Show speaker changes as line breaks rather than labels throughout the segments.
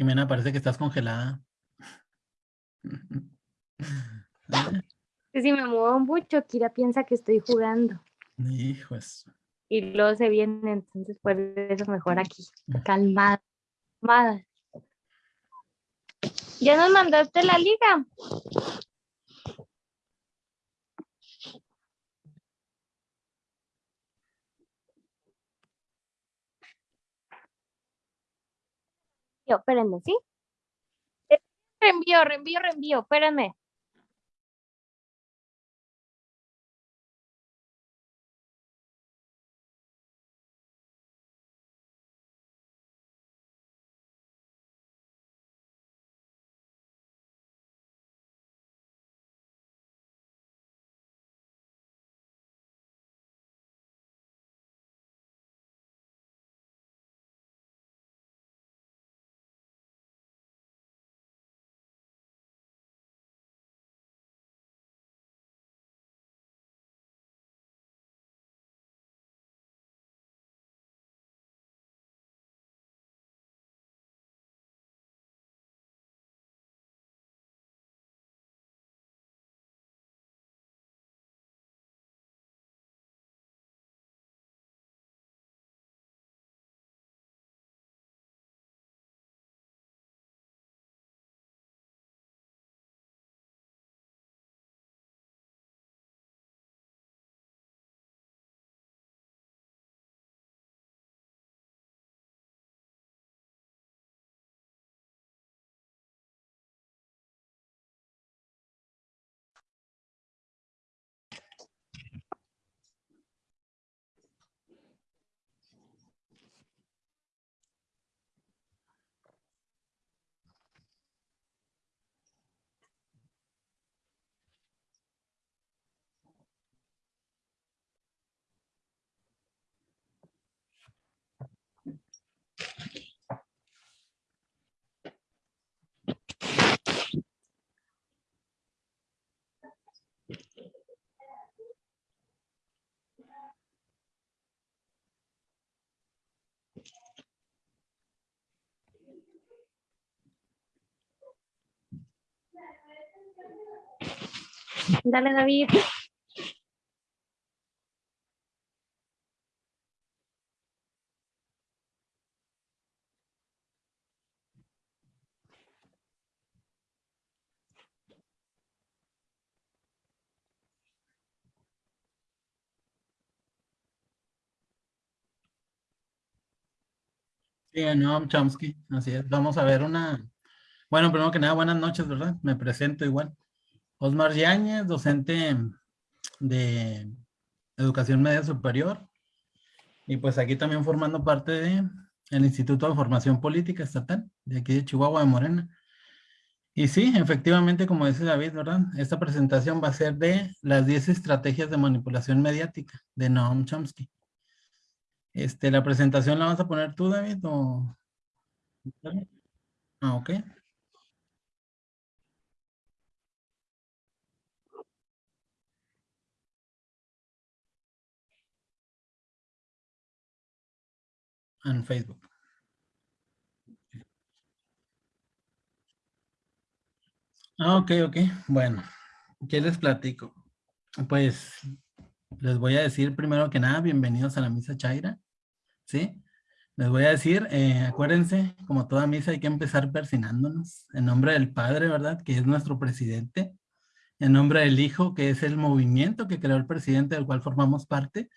Jimena, parece que estás congelada.
Si me muevo mucho, Kira piensa que estoy jugando.
Hijos.
Y luego se viene, entonces por eso mejor aquí, calmada. calmada. ¿Ya nos mandaste la liga? Espérenme, ¿sí? Reenvío, reenvío, reenvío, espérenme. Dale, David.
Sí, Noam Chomsky, así es. Vamos a ver una... Bueno, primero que nada, buenas noches, ¿verdad? Me presento igual. Osmar Yáñez, docente de Educación Media Superior. Y pues aquí también formando parte de el Instituto de Formación Política Estatal, de aquí de Chihuahua de Morena. Y sí, efectivamente, como dice David, ¿verdad? Esta presentación va a ser de las 10 estrategias de manipulación mediática de Noam Chomsky. Este, la presentación la vas a poner tú, David, o... Ah, ok. En Facebook. Ah, ok, ok. Bueno, ¿qué les platico? Pues les voy a decir primero que nada, bienvenidos a la misa Chaira, ¿sí? Les voy a decir, eh, acuérdense, como toda misa hay que empezar persinándonos, en nombre del Padre, ¿verdad? Que es nuestro presidente, en nombre del Hijo, que es el movimiento que creó el presidente del cual formamos parte,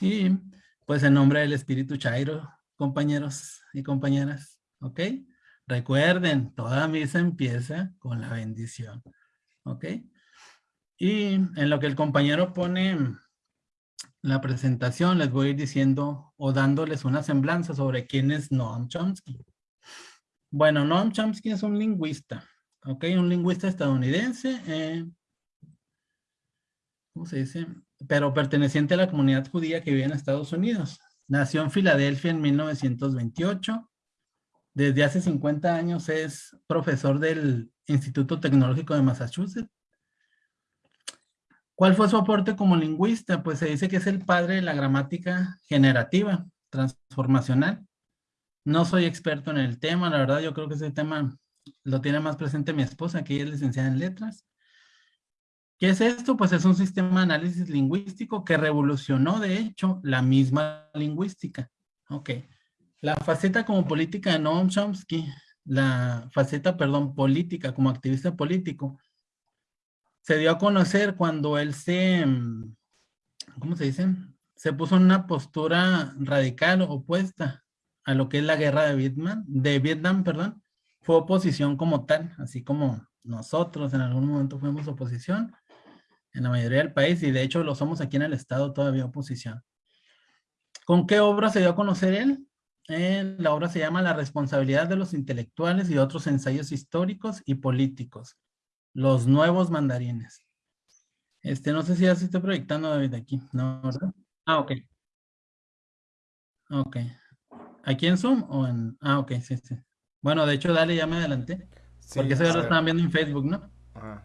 y pues en nombre del Espíritu Chairo, compañeros y compañeras, ¿ok? Recuerden, toda misa empieza con la bendición, ¿ok? Y en lo que el compañero pone la presentación, les voy a ir diciendo o dándoles una semblanza sobre quién es Noam Chomsky. Bueno, Noam Chomsky es un lingüista, ¿ok? Un lingüista estadounidense, eh, ¿cómo se dice? Pero perteneciente a la comunidad judía que vive en Estados Unidos. Nació en Filadelfia en 1928. Desde hace 50 años es profesor del Instituto Tecnológico de Massachusetts ¿Cuál fue su aporte como lingüista? Pues se dice que es el padre de la gramática generativa, transformacional. No soy experto en el tema, la verdad yo creo que ese tema lo tiene más presente mi esposa, que ella es licenciada en letras. ¿Qué es esto? Pues es un sistema de análisis lingüístico que revolucionó, de hecho, la misma lingüística. Ok. La faceta como política de Noam Chomsky, la faceta, perdón, política como activista político, se dio a conocer cuando él se, mm, ¿cómo se dice? Se puso en una postura radical opuesta a lo que es la guerra de Vietnam, de Vietnam, perdón, fue oposición como tal, así como nosotros en algún momento fuimos oposición en la mayoría del país y de hecho lo somos aquí en el estado todavía oposición. ¿Con qué obra se dio a conocer él? Eh, la obra se llama La responsabilidad de los intelectuales y otros ensayos históricos y políticos. Los nuevos mandarines. Este, no sé si ya se está proyectando David aquí, ¿no? ¿verdad? Ah, ok. Ok. ¿Aquí en Zoom o en...? Ah, ok, sí, sí. Bueno, de hecho, dale, ya me adelanté. porque eso ya lo estaban viendo en Facebook, ¿no?
Ah,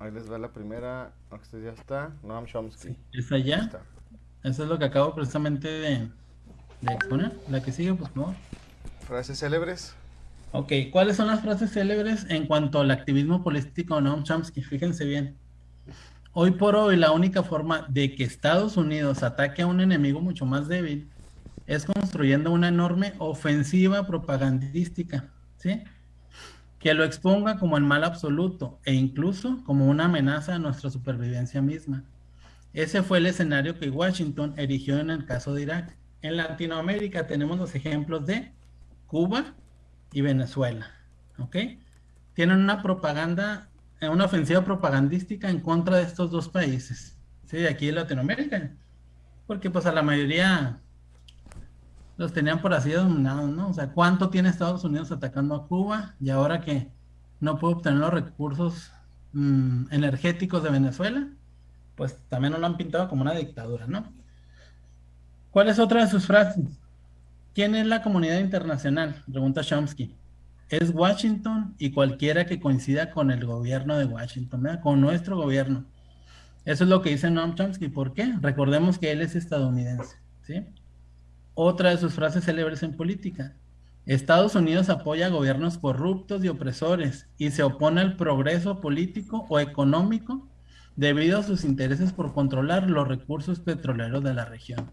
ahí les va la primera. Ya está. Noam Chomsky.
¿Está ya? Eso es lo que acabo precisamente de, de exponer. La que sigue, por favor.
Frases célebres.
Ok, ¿cuáles son las frases célebres en cuanto al activismo político de Noam Chomsky? Fíjense bien. Hoy por hoy, la única forma de que Estados Unidos ataque a un enemigo mucho más débil es construyendo una enorme ofensiva propagandística, ¿sí? Que lo exponga como el mal absoluto e incluso como una amenaza a nuestra supervivencia misma. Ese fue el escenario que Washington erigió en el caso de Irak. En Latinoamérica tenemos los ejemplos de Cuba y Venezuela, ¿ok? Tienen una propaganda, una ofensiva propagandística en contra de estos dos países, ¿sí? Aquí en Latinoamérica, porque pues a la mayoría los tenían por así dominados, ¿no? O sea, ¿cuánto tiene Estados Unidos atacando a Cuba? Y ahora que no puede obtener los recursos mm, energéticos de Venezuela, pues también lo han pintado como una dictadura, ¿no? ¿Cuál es otra de sus frases? ¿Quién es la comunidad internacional? Pregunta Chomsky. Es Washington y cualquiera que coincida con el gobierno de Washington, ¿verdad? con nuestro gobierno. Eso es lo que dice Noam Chomsky. ¿Por qué? Recordemos que él es estadounidense, ¿sí? Otra de sus frases célebres en política. Estados Unidos apoya gobiernos corruptos y opresores y se opone al progreso político o económico debido a sus intereses por controlar los recursos petroleros de la región.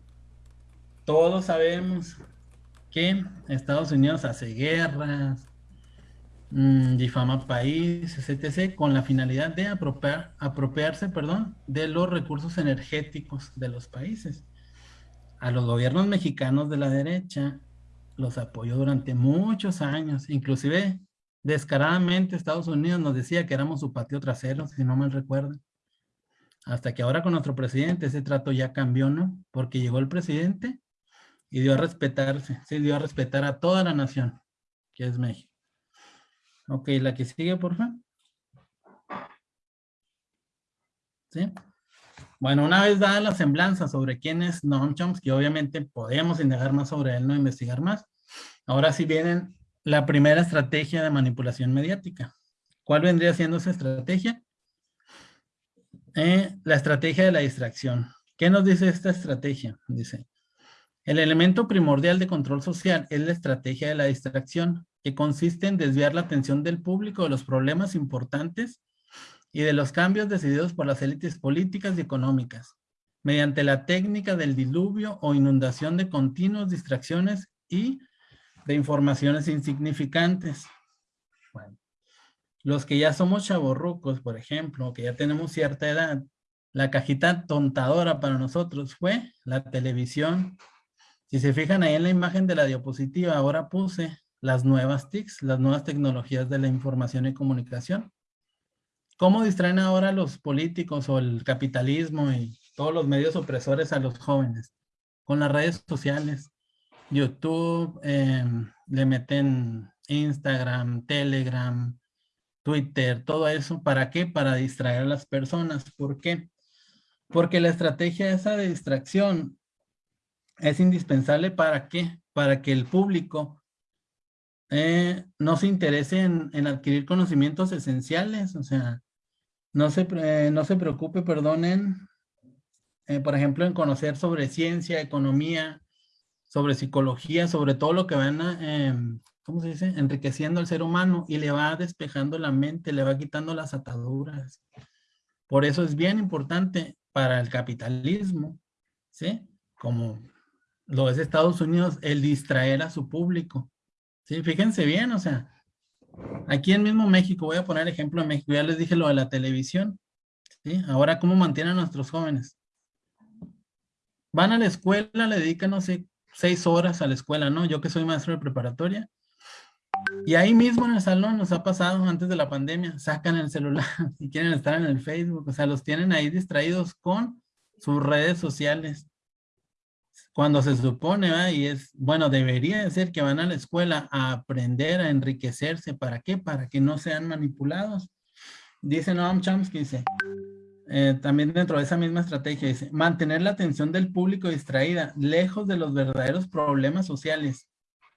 Todos sabemos que Estados Unidos hace guerras, mm, difama países, etc., con la finalidad de apropiar, apropiarse perdón, de los recursos energéticos de los países a los gobiernos mexicanos de la derecha los apoyó durante muchos años, inclusive descaradamente Estados Unidos nos decía que éramos su patio trasero, si no mal recuerdan. Hasta que ahora con nuestro presidente ese trato ya cambió, ¿no? Porque llegó el presidente y dio a respetarse, se dio a respetar a toda la nación, que es México. Ok, la que sigue, por favor. ¿Sí? Bueno, una vez dada la semblanza sobre quién es Noam Chomsky, obviamente podemos indagar más sobre él, no investigar más. Ahora sí viene la primera estrategia de manipulación mediática. ¿Cuál vendría siendo esa estrategia? Eh, la estrategia de la distracción. ¿Qué nos dice esta estrategia? Dice, el elemento primordial de control social es la estrategia de la distracción, que consiste en desviar la atención del público de los problemas importantes y de los cambios decididos por las élites políticas y económicas, mediante la técnica del diluvio o inundación de continuas distracciones y de informaciones insignificantes. Bueno, los que ya somos chavorrucos, por ejemplo, que ya tenemos cierta edad, la cajita tontadora para nosotros fue la televisión. Si se fijan ahí en la imagen de la diapositiva, ahora puse las nuevas TICs, las nuevas tecnologías de la información y comunicación. ¿Cómo distraen ahora los políticos o el capitalismo y todos los medios opresores a los jóvenes? Con las redes sociales, YouTube, em, le meten Instagram, Telegram, Twitter, todo eso. ¿Para qué? Para distraer a las personas. ¿Por qué? Porque la estrategia esa de distracción es indispensable para qué? Para que el público eh, no se interese en, en, adquirir conocimientos esenciales. O sea, no se, no se preocupe, perdonen, eh, por ejemplo, en conocer sobre ciencia, economía, sobre psicología, sobre todo lo que van a, em, ¿cómo se dice? Enriqueciendo al ser humano y le va despejando la mente, le va quitando las ataduras. Por eso es bien importante para el capitalismo, ¿sí? Como lo es Estados Unidos, el distraer a su público. Sí, fíjense bien, o sea, aquí en mismo México, voy a poner ejemplo de México, ya les dije lo de la televisión. Ahora, ¿cómo mantienen a nuestros jóvenes? Van a la escuela, le dedican, no sé, seis horas a la escuela, ¿no? Yo que soy maestro de preparatoria. Y ahí mismo en el salón nos ha pasado antes de la pandemia, sacan el celular y quieren estar en el Facebook, o sea, los tienen ahí distraídos con sus redes sociales cuando se supone, ¿va? y es, bueno, debería de ser que van a la escuela a aprender, a enriquecerse. ¿Para qué? Para que no sean manipulados. Dice Noam Chomsky, dice, eh, también dentro de esa misma estrategia, dice, mantener la atención del público distraída, lejos de los verdaderos problemas sociales,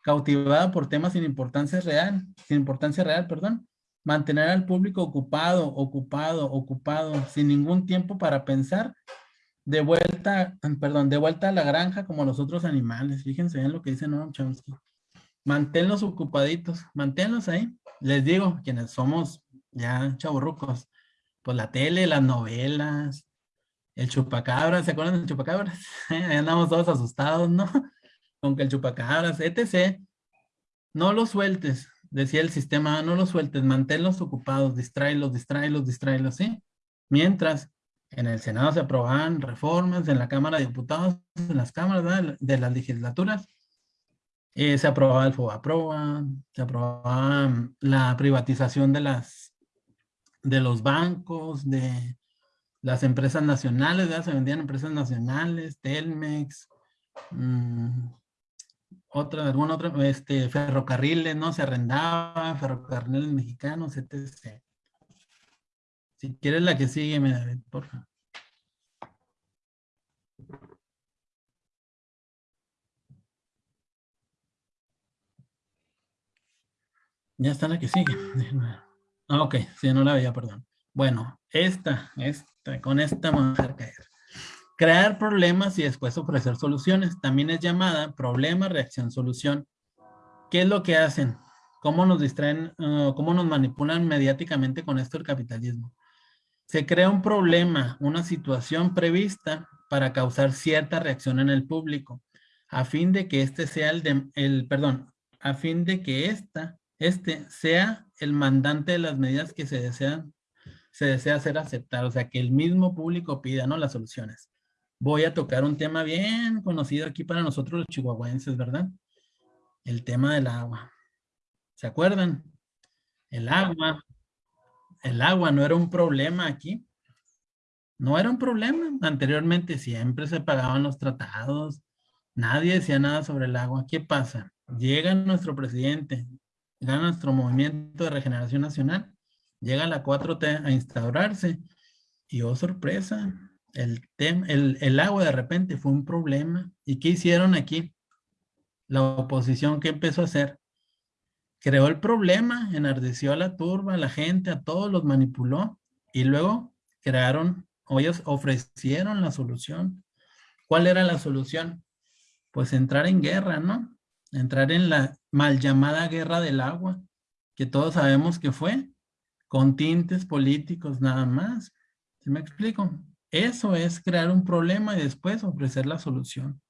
cautivada por temas sin importancia real, sin importancia real, perdón, mantener al público ocupado, ocupado, ocupado, sin ningún tiempo para pensar de vuelta, perdón, de vuelta a la granja como los otros animales. Fíjense en lo que dice Noam Chomsky. Manténlos ocupaditos, manténlos ahí. Les digo, quienes somos ya chaburrucos, pues la tele, las novelas, el chupacabras, ¿se acuerdan del chupacabras? Andamos todos asustados, ¿no? Con que el chupacabras, etc. No los sueltes, decía el sistema, no los sueltes, manténlos ocupados, distráelos, distráelos, distráelos, ¿sí? Mientras en el Senado se aprobaban reformas, en la Cámara de Diputados, en las cámaras de las legislaturas, eh, se aprobaba el FOBAPROA, se aprobaba mm, la privatización de, las, de los bancos, de las empresas nacionales, se vendían empresas nacionales, Telmex, mmm, otra, alguna otra, este, ferrocarriles, ¿no? Se arrendaba, ferrocarriles mexicanos, etc. Si quieres la que sigue, me David, por favor. Ya está la que sigue. Ah, ok, sí, no la veía, perdón. Bueno, esta, esta, con esta vamos a caer. Crear problemas y después ofrecer soluciones. También es llamada problema, reacción, solución. ¿Qué es lo que hacen? ¿Cómo nos distraen, uh, cómo nos manipulan mediáticamente con esto el capitalismo? Se crea un problema, una situación prevista para causar cierta reacción en el público, a fin de que este sea el, el perdón, a fin de que esta, este sea el mandante de las medidas que se desean, se desea hacer aceptar, o sea, que el mismo público pida, ¿no? Las soluciones. Voy a tocar un tema bien conocido aquí para nosotros los chihuahuenses, ¿verdad? El tema del agua. ¿Se acuerdan? El agua el agua no era un problema aquí. No era un problema. Anteriormente siempre se pagaban los tratados. Nadie decía nada sobre el agua. ¿Qué pasa? Llega nuestro presidente, llega nuestro movimiento de regeneración nacional, llega la 4T a instaurarse y oh sorpresa, el, el, el agua de repente fue un problema. ¿Y qué hicieron aquí? La oposición, ¿qué empezó a hacer? Creó el problema, enardeció a la turba, a la gente, a todos los manipuló y luego crearon, o ellos ofrecieron la solución. ¿Cuál era la solución? Pues entrar en guerra, ¿no? Entrar en la mal llamada guerra del agua, que todos sabemos que fue, con tintes políticos nada más. ¿Sí me explico? Eso es crear un problema y después ofrecer la solución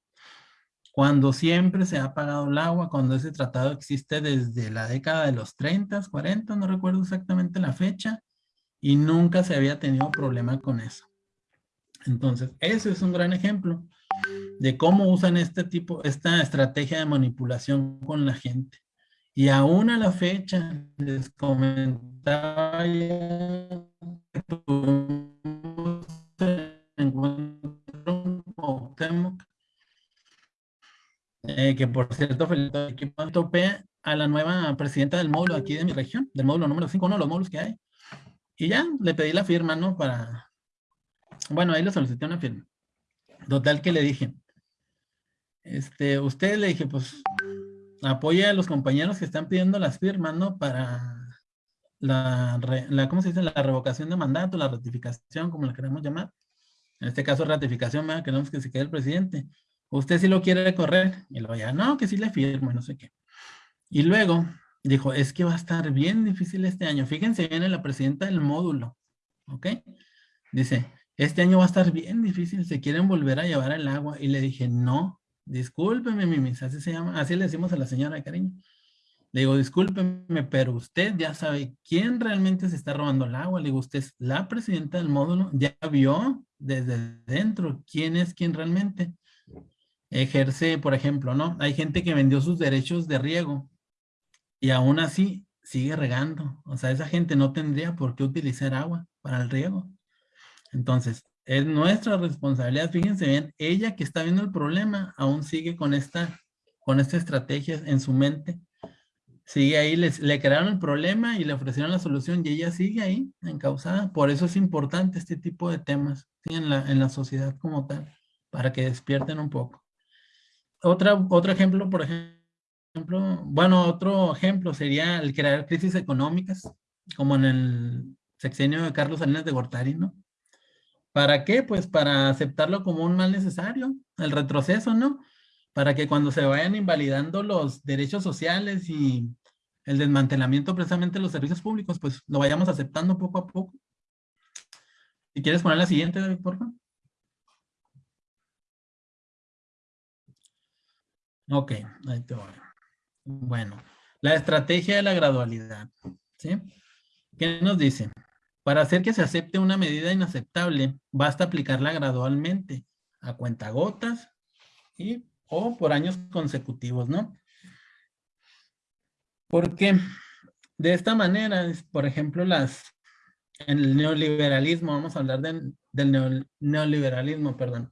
cuando siempre se ha apagado el agua, cuando ese tratado existe desde la década de los 30, 40, no recuerdo exactamente la fecha, y nunca se había tenido problema con eso. Entonces, ese es un gran ejemplo de cómo usan este tipo, esta estrategia de manipulación con la gente. Y aún a la fecha, les comentaba ya Eh, que por cierto, Felipe, topé a la nueva presidenta del módulo aquí de mi región, del módulo número 5, uno de los módulos que hay. Y ya, le pedí la firma, ¿no? Para, bueno, ahí le solicité una firma. Total que le dije, este, usted le dije, pues, apoya a los compañeros que están pidiendo las firmas, ¿no? Para la, la, ¿cómo se dice? La revocación de mandato, la ratificación, como la queremos llamar. En este caso, ratificación, ¿verdad? queremos que se quede el presidente usted sí lo quiere correr. Y luego ya, no, que sí le firmo, no sé qué. Y luego dijo, es que va a estar bien difícil este año. Fíjense, viene la presidenta del módulo, ¿ok? Dice, este año va a estar bien difícil, se quieren volver a llevar el agua. Y le dije, no, discúlpeme, mimis, así se llama, así le decimos a la señora cariño. Le digo, discúlpeme, pero usted ya sabe quién realmente se está robando el agua. Le digo, usted es la presidenta del módulo, ya vio desde dentro quién es quién realmente ejerce, por ejemplo, ¿no? Hay gente que vendió sus derechos de riego y aún así sigue regando. O sea, esa gente no tendría por qué utilizar agua para el riego. Entonces, es nuestra responsabilidad. Fíjense bien, ella que está viendo el problema aún sigue con esta, con esta estrategia en su mente sigue ahí, les, le crearon el problema y le ofrecieron la solución y ella sigue ahí, encausada. Por eso es importante este tipo de temas en, la, en la sociedad como tal, para que despierten un poco. Otra, otro ejemplo, por ejemplo, bueno, otro ejemplo sería el crear crisis económicas, como en el sexenio de Carlos Salinas de Gortari, ¿no? ¿Para qué? Pues para aceptarlo como un mal necesario, el retroceso, ¿no? Para que cuando se vayan invalidando los derechos sociales y el desmantelamiento precisamente de los servicios públicos, pues lo vayamos aceptando poco a poco. Si quieres poner la siguiente, por favor. Ok, ahí te voy. Bueno, la estrategia de la gradualidad. ¿sí? ¿Qué nos dice? Para hacer que se acepte una medida inaceptable, basta aplicarla gradualmente, a cuentagotas y o por años consecutivos, ¿no? Porque de esta manera, por ejemplo, las, en el neoliberalismo, vamos a hablar del neoliberalismo, perdón,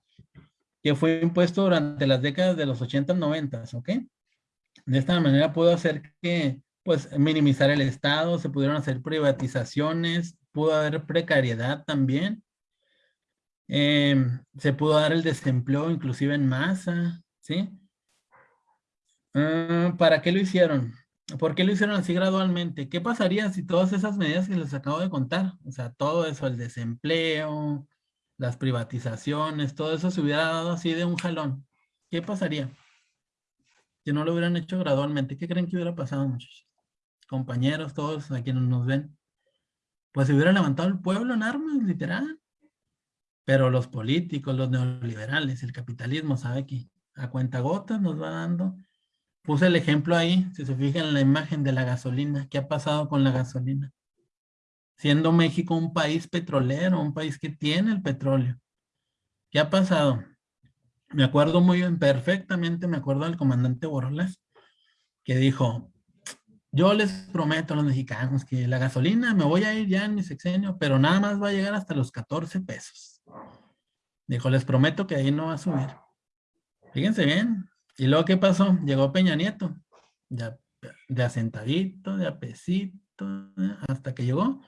que fue impuesto durante las décadas de los 80 y 90, ¿ok? De esta manera pudo hacer que, pues, minimizar el Estado, se pudieron hacer privatizaciones, pudo haber precariedad también, em, se pudo dar el desempleo inclusive en masa, ¿sí? Ah, ¿Para qué lo hicieron? ¿Por qué lo hicieron así gradualmente? ¿Qué pasaría si todas esas medidas que les acabo de contar, o sea, todo eso, el desempleo, las privatizaciones, todo eso se hubiera dado así de un jalón? ¿Qué pasaría? Si no lo hubieran hecho gradualmente, ¿qué creen que hubiera pasado, muchachos? Compañeros, todos a quienes nos ven. Pues se hubiera levantado el pueblo en armas, literal. Pero los políticos, los neoliberales, el capitalismo sabe que a cuentagotas nos va dando Puse el ejemplo ahí, si se fijan en la imagen de la gasolina. ¿Qué ha pasado con la gasolina? Siendo México un país petrolero, un país que tiene el petróleo. ¿Qué ha pasado? Me acuerdo muy bien, perfectamente me acuerdo del comandante Borlas, que dijo, yo les prometo a los mexicanos que la gasolina me voy a ir ya en mi sexenio, pero nada más va a llegar hasta los 14 pesos. Dijo, les prometo que ahí no va a subir. Fíjense bien, ¿Y luego qué pasó? Llegó Peña Nieto, de, de asentadito, de apesito, hasta que llegó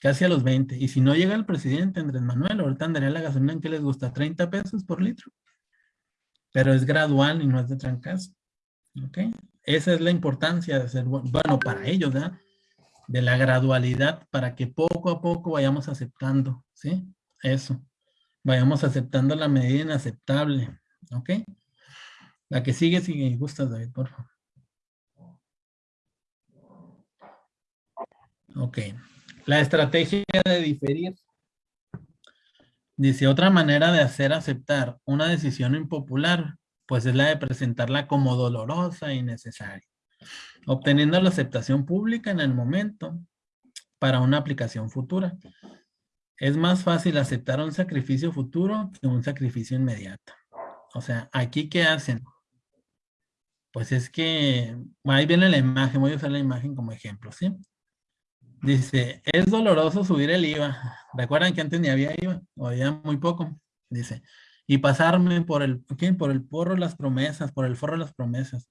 casi a los 20. Y si no llega el presidente Andrés Manuel, ahorita andaría la gasolina en que les gusta 30 pesos por litro. Pero es gradual y no es de trancazo. ¿Ok? Esa es la importancia de ser bueno para ellos, ¿verdad? De la gradualidad para que poco a poco vayamos aceptando, ¿sí? Eso. Vayamos aceptando la medida inaceptable, ¿ok? La que sigue, si gustas, David, por favor. Ok. La estrategia de diferir. Dice, otra manera de hacer aceptar una decisión impopular, pues es la de presentarla como dolorosa y necesaria, obteniendo la aceptación pública en el momento para una aplicación futura. Es más fácil aceptar un sacrificio futuro que un sacrificio inmediato. O sea, aquí ¿qué hacen? Pues es que, ahí viene la imagen, voy a usar la imagen como ejemplo, ¿sí? Dice, es doloroso subir el IVA. ¿Recuerdan que antes ni había IVA? O había muy poco. Dice, y pasarme por el, ¿qué? por el porro las promesas, por el forro las promesas.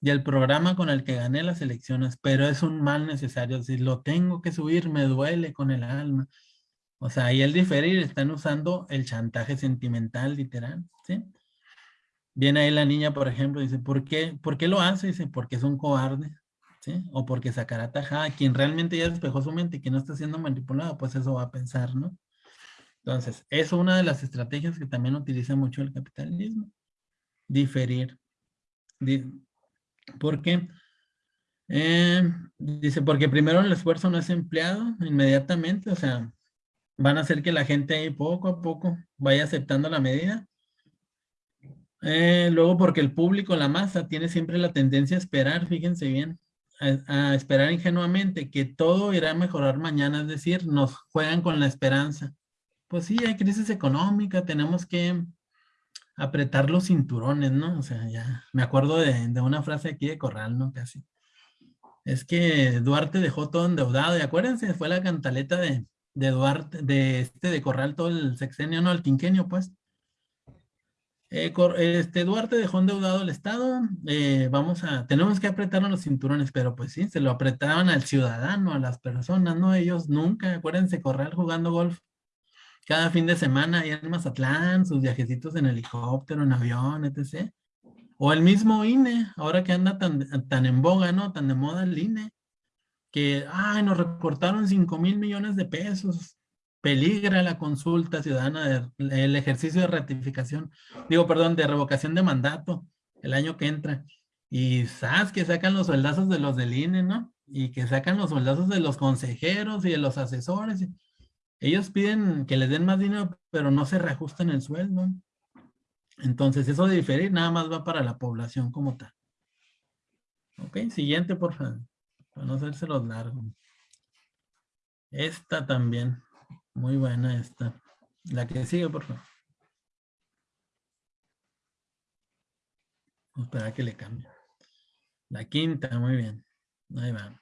Y el programa con el que gané las elecciones, pero es un mal necesario. Si lo tengo que subir, me duele con el alma. O sea, y el diferir están usando el chantaje sentimental, literal, ¿sí? Viene ahí la niña, por ejemplo, dice, ¿por qué, ¿por qué lo hace? Dice, porque es un cobarde, O porque sacará tajada. Quien realmente ya despejó su mente y que no está siendo manipulado, pues eso va a pensar, ¿no? Entonces, es una de las estrategias que también utiliza mucho el capitalismo. diferir. Di- ¿Por qué? Eh, dice, porque primero el esfuerzo no es empleado inmediatamente, o sea, van a hacer que la gente ahí poco a poco vaya aceptando la medida. Eh, luego porque el público, la masa, tiene siempre la tendencia a esperar, fíjense bien, a, esperar ingenuamente que todo irá a mejorar mañana, es decir, nos juegan con la esperanza. Pues sí, hay crisis económica, tenemos que apretar los cinturones, ¿no? O sea, ya me acuerdo de, de una frase aquí de Corral, ¿no? Casi. Es que Duarte dejó todo endeudado, y acuérdense, fue la cantaleta de, de Duarte, de este de Corral todo el sexenio, no, el quinquenio, pues. Eh, este Duarte dejó endeudado el Estado, eh, vamos a, tenemos que apretarnos los cinturones, pero pues sí, se lo apretaban al ciudadano, a las personas, no ellos nunca, acuérdense, Corral jugando golf cada fin de semana allá en Mazatlán, sus viajecitos en helicóptero, en avión, etc. O el mismo INE, ahora que anda tan, tan en boga, ¿no? Tan de moda el INE, que, ay, nos recortaron 5 mil millones de pesos. Peligra la consulta ciudadana, el ejercicio de ratificación, digo, perdón, de revocación de mandato el año que entra. Y sabes que sacan los sueldazos de los del INE, ¿no? Y que sacan los sueldazos de los consejeros y de los asesores. ellos piden que les den más dinero, pero no se reajustan el sueldo. Entonces, eso de diferir nada más va para la población como tal. Ok, siguiente, por favor. Para no hacerse los largos. Esta también. Muy buena esta. La que sigue, por favor. Vamos esperar a que le cambie. La quinta, muy bien. Ahí va.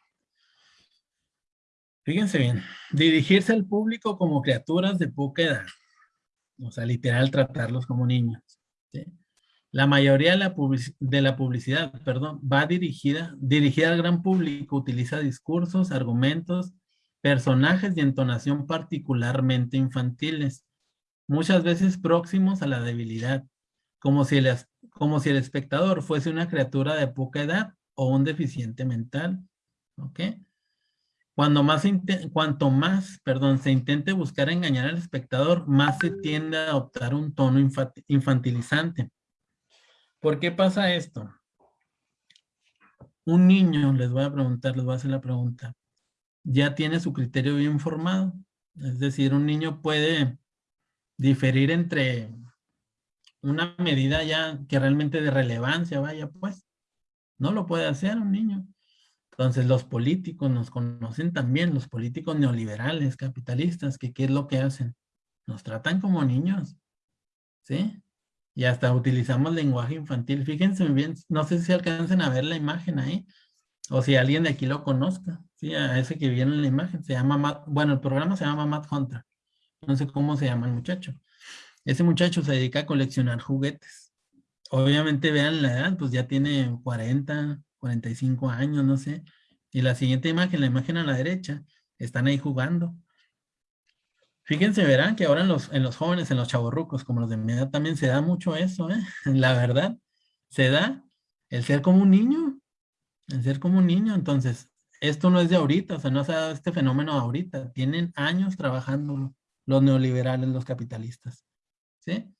Fíjense bien, dirigirse al público como criaturas de poca edad. O sea, literal, tratarlos como niños. La mayoría de la, de la publicidad, perdón, va dirigida, dirigida al gran público, utiliza discursos, argumentos, personajes y entonación particularmente infantiles, muchas veces próximos a la debilidad, como si el, como si el espectador fuese una criatura de poca edad o un deficiente mental. ¿Ok? Cuando más cuanto más, perdón, se intente buscar engañar al espectador, más se tiende a adoptar un tono infa- infantilizante. ¿Por qué pasa esto? Un niño, les voy a preguntar, les voy a hacer la pregunta, ya tiene su criterio bien formado. Es decir, un niño puede diferir entre una medida ya que realmente de relevancia, vaya pues. No lo puede hacer un niño. Entonces los políticos nos conocen también, los políticos neoliberales, capitalistas, que qué es lo que hacen. Nos tratan como niños, ¿sí? Y hasta utilizamos lenguaje infantil. Fíjense bien, no sé si alcancen a ver la imagen ahí, o si alguien de aquí lo conozca, ¿sí? A ese que viene en la imagen, se llama Matt, bueno, el programa se llama Matt Hunter. No sé cómo se llama el muchacho. Ese muchacho se dedica a coleccionar juguetes. Obviamente vean la edad, pues ya tiene 40, 45 años, no sé. Y la siguiente imagen, la imagen a la derecha, están ahí jugando. Fíjense, verán que ahora en los, en los jóvenes, en los chavorrucos, como los de mi edad, también se da mucho eso, ¿eh? La verdad, se da el ser como un niño, el ser como un niño. Entonces, esto no es de ahorita, o sea, no se ha dado este fenómeno ahorita. Tienen años trabajando los neoliberales, los capitalistas, ¿sí?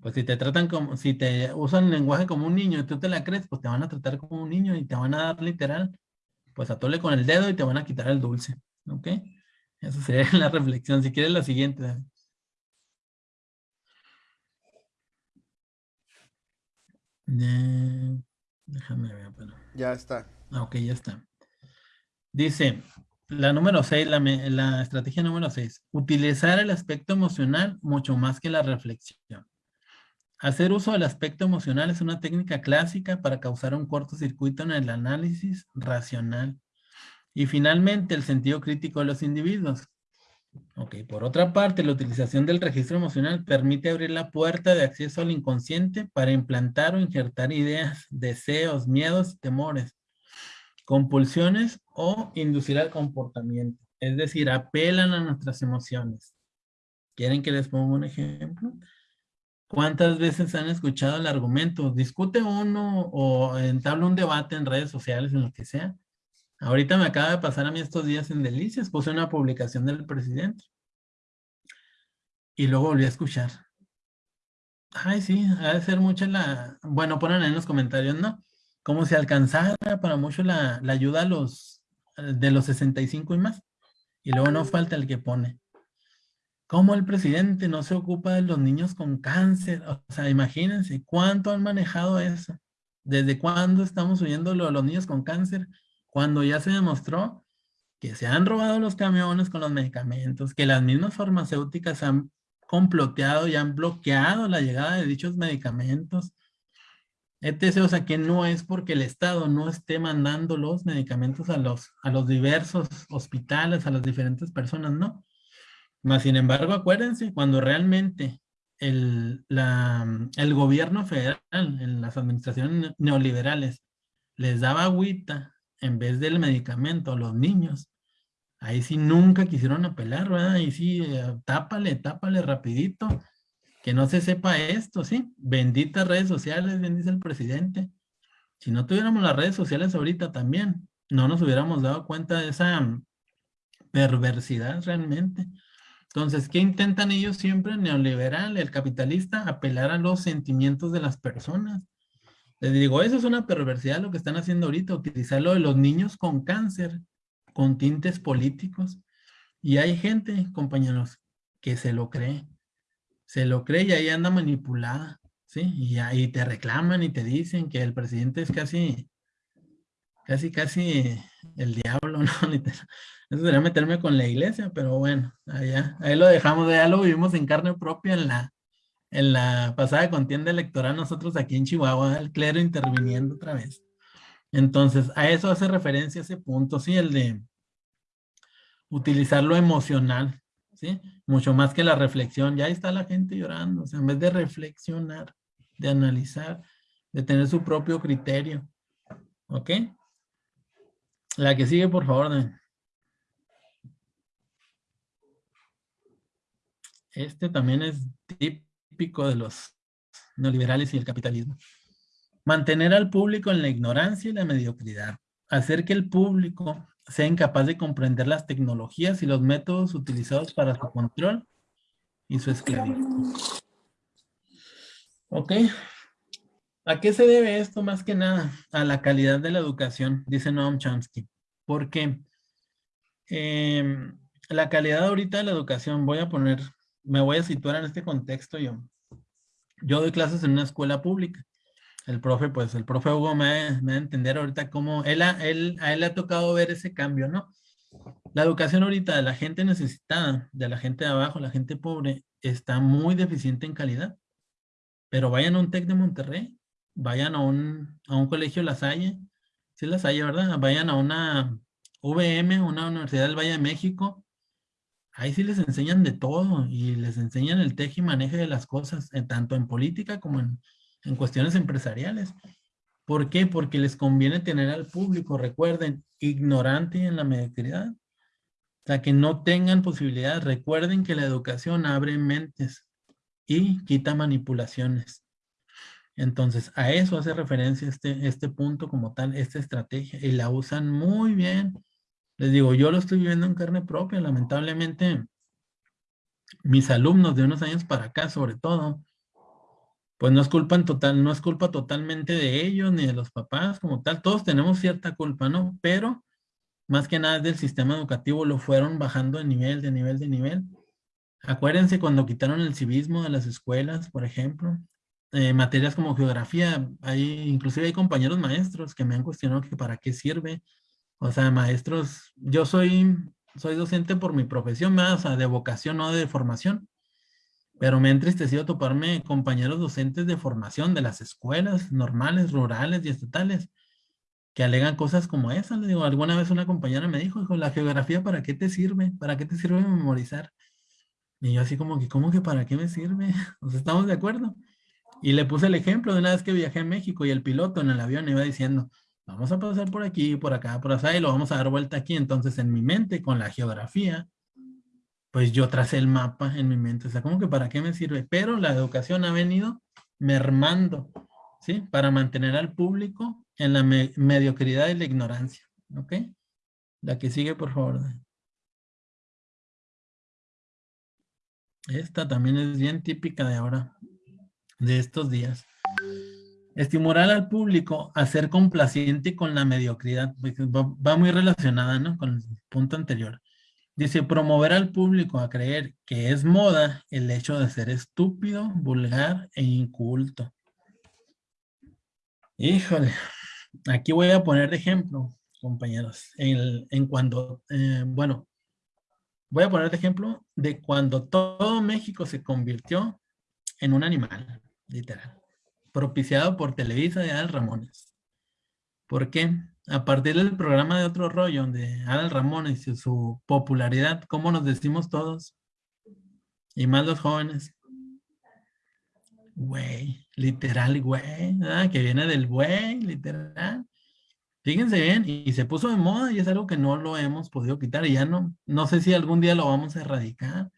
Pues si te tratan como, si te usan el lenguaje como un niño y tú te la crees, pues te van a tratar como un niño y te van a dar literal, pues atole con el dedo y te van a quitar el dulce, ¿ok? Esa sería la reflexión. Si quieres la siguiente. Eh, déjame ver, pero...
Ya está.
Ah, ok, ya está. Dice, la número 6, la, la estrategia número 6, utilizar el aspecto emocional mucho más que la reflexión. Hacer uso del aspecto emocional es una técnica clásica para causar un cortocircuito en el análisis racional. Y finalmente, el sentido crítico de los individuos. Ok, por otra parte, la utilización del registro emocional permite abrir la puerta de acceso al inconsciente para implantar o injertar ideas, deseos, miedos, temores, compulsiones o inducir al comportamiento. Es decir, apelan a nuestras emociones. ¿Quieren que les ponga un ejemplo? ¿Cuántas veces han escuchado el argumento? Discute uno o entabla un debate en redes sociales, en lo que sea. Ahorita me acaba de pasar a mí estos días en Delicias, puse una publicación del presidente. Y luego volví a escuchar. Ay, sí, ha de ser mucha la... Bueno, ponen en los comentarios, ¿no? Como si alcanzara para mucho la, la ayuda a los de los 65 y más. Y luego no falta el que pone. ¿Cómo el presidente no se ocupa de los niños con cáncer? O sea, imagínense, ¿cuánto han manejado eso? ¿Desde cuándo estamos oyendo lo los niños con cáncer? Cuando ya se demostró que se han robado los camiones con los medicamentos, que las mismas farmacéuticas han comploteado y han bloqueado la llegada de dichos medicamentos. etc. O sea, que no es porque el Estado no esté mandando los medicamentos a los, a los diversos hospitales, a las diferentes personas, ¿no? Mas, sin embargo, acuérdense, cuando realmente el, la, el gobierno federal, en las administraciones neoliberales, les daba agüita en vez del medicamento a los niños, Ahí sí nunca quisieron apelar, ¿verdad? Ahí sí, eh, tápale, tápale rapidito. Que no se sepa esto, ¿sí? Benditas redes sociales, bien dice el presidente. Si no tuviéramos las redes sociales ahorita también, no nos hubiéramos dado cuenta de esa mm, perversidad realmente. Entonces, ¿qué intentan ellos siempre? Neoliberal, el capitalista, apelar a los sentimientos de las personas. Les digo, eso es una perversidad lo que están haciendo ahorita, utilizarlo de los niños con cáncer con tintes políticos. Y hay gente, compañeros, que se lo cree. Se lo cree y ahí anda manipulada. ¿sí? Y ahí te reclaman y te dicen que el presidente es casi, casi, casi el diablo, ¿no? Eso sería meterme con la iglesia, pero bueno, allá, ahí lo dejamos, ya lo vivimos en carne propia en la, en la pasada contienda electoral, nosotros aquí en Chihuahua, el clero interviniendo otra vez. Entonces, a eso hace referencia ese punto, sí, el de utilizar lo emocional, ¿sí? Mucho más que la reflexión. Ya está la gente llorando, o sea, en vez de reflexionar, de analizar, de tener su propio criterio, ¿ok? La que sigue, por favor. Este también es típico de los neoliberales y el capitalismo. Mantener al público en la ignorancia y la mediocridad. Hacer que el público sea incapaz de comprender las tecnologías y los métodos utilizados para su control y su esclavitud. ¿Ok? ¿A qué se debe esto más que nada? A la calidad de la educación, dice Noam Chomsky. Porque em, la calidad ahorita de la educación, voy a poner, me voy a situar en este contexto yo. Yo doy clases en una escuela pública el profe, pues el profe Hugo me, me va a entender ahorita cómo él, él, a él le ha tocado ver ese cambio, ¿no? La educación ahorita de la gente necesitada, de la gente de abajo, la gente pobre, está muy deficiente en calidad. Pero vayan a un TEC de Monterrey, vayan a un, a un colegio La Salle, sí ¿verdad? Vayan a una VM, una Universidad del Valle de México, ahí sí les enseñan de todo y les enseñan el teje y maneje de las cosas, tanto en política como en, en cuestiones empresariales. ¿Por qué? Porque les conviene tener al público, recuerden, ignorante en la mediocridad. O sea, que no tengan posibilidad. Recuerden que la educación abre mentes y quita manipulaciones. Entonces, a eso hace referencia este, este punto como tal, esta estrategia, y la usan muy bien. Les digo, yo lo estoy viviendo en carne propia, lamentablemente, mis alumnos de unos años para acá, sobre todo, pues no es culpa total, no es culpa totalmente de ellos ni de los papás como tal. Todos tenemos cierta culpa, ¿no? Pero más que nada del sistema educativo lo fueron bajando de nivel, de nivel, de nivel. Acuérdense cuando quitaron el civismo de las escuelas, por ejemplo, eh, materias como geografía, hay, inclusive hay compañeros maestros que me han cuestionado que para qué sirve. O sea, maestros, yo soy, soy docente por mi profesión, más de vocación, no de formación pero me ha entristecido toparme compañeros docentes de formación de las escuelas normales, rurales y estatales, que alegan cosas como esas. Le digo, alguna vez una compañera me dijo, hijo, la geografía, ¿para qué te sirve? ¿Para qué te sirve memorizar? Y yo así como que, ¿cómo que para qué me sirve? O sea, ¿estamos de acuerdo? Y le puse el ejemplo de una vez que viajé a México y el piloto en el avión iba diciendo, vamos a pasar por aquí, por acá, por allá y lo vamos a dar vuelta aquí. Entonces en mi mente, con la geografía, pues yo tracé el mapa en mi mente. O sea, ¿cómo que para qué me sirve? Pero la educación ha venido mermando, ¿sí? Para mantener al público en la mediocridad y la ignorancia, ¿ok? La que sigue, por favor. Esta también es bien típica de ahora. de estos días. Estimular al público a ser complaciente con la mediocridad, va muy relacionada ¿no? con el punto anterior. Dice, promover al público a creer que es moda el hecho de ser estúpido, vulgar e inculto. Híjole, aquí voy a poner de ejemplo, compañeros, en, en cuando, eh, bueno, voy a poner de ejemplo de cuando todo México se convirtió en un animal, literal, propiciado por Televisa de Adal Ramones. ¿Por qué? A partir del programa de Otro Rollo de Adal Ramones y su popularidad, ¿cómo nos decimos todos? Y más los jóvenes. Güey, literal, güey, que viene del güey, literal. Fíjense bien, y se puso de moda y es algo que no lo hemos podido quitar y ya no, no sé si algún día lo vamos a erradicar.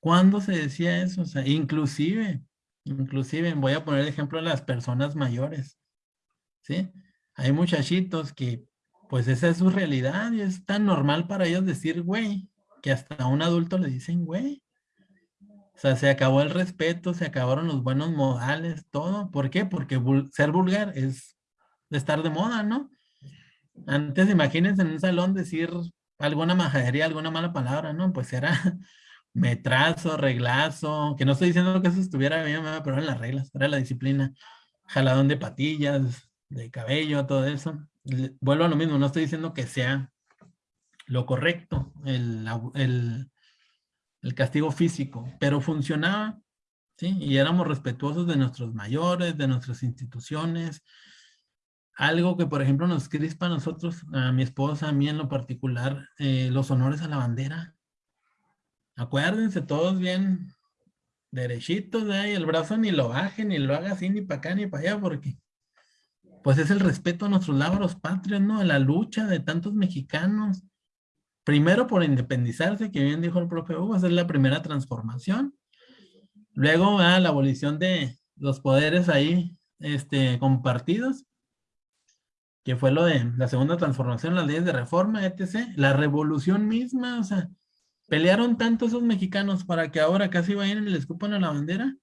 ¿Cuándo se decía eso? O sea, inclusive, inclusive, voy a poner el ejemplo de las personas mayores, ¿sí? Hay muchachitos que, pues esa es su realidad y es tan normal para ellos decir güey, que hasta a un adulto le dicen güey. O sea, se acabó el respeto, se acabaron los buenos modales, todo. ¿Por qué? Porque ser vulgar es estar de moda, ¿no? Antes imagínense en un salón decir alguna majadería, alguna mala palabra, ¿no? Pues era metrazo, reglazo, que no estoy diciendo que eso estuviera bien, pero eran las reglas, era la disciplina. Jaladón de patillas, de cabello, todo eso. Vuelvo a lo mismo, no estoy diciendo que sea lo correcto, el, el, el castigo físico, pero funcionaba, ¿sí? Y éramos respetuosos de nuestros mayores, de nuestras instituciones, algo que, por ejemplo, nos crispa a nosotros, a mi esposa, a mí en lo particular, eh, los honores a la bandera. Acuérdense, todos bien derechitos de ahí, el brazo ni lo baje, ni lo haga así, ni para acá, ni para allá, porque pues es el respeto a nuestros labros patrios, ¿no? A la lucha de tantos mexicanos. Primero por independizarse, que bien dijo el propio Hugo, es la primera transformación. Luego a la abolición de los poderes ahí este, compartidos que fue lo de la segunda transformación, las leyes de reforma, etc. La revolución misma, o sea, pelearon tanto esos mexicanos para que ahora casi vayan y les escupan a la bandera,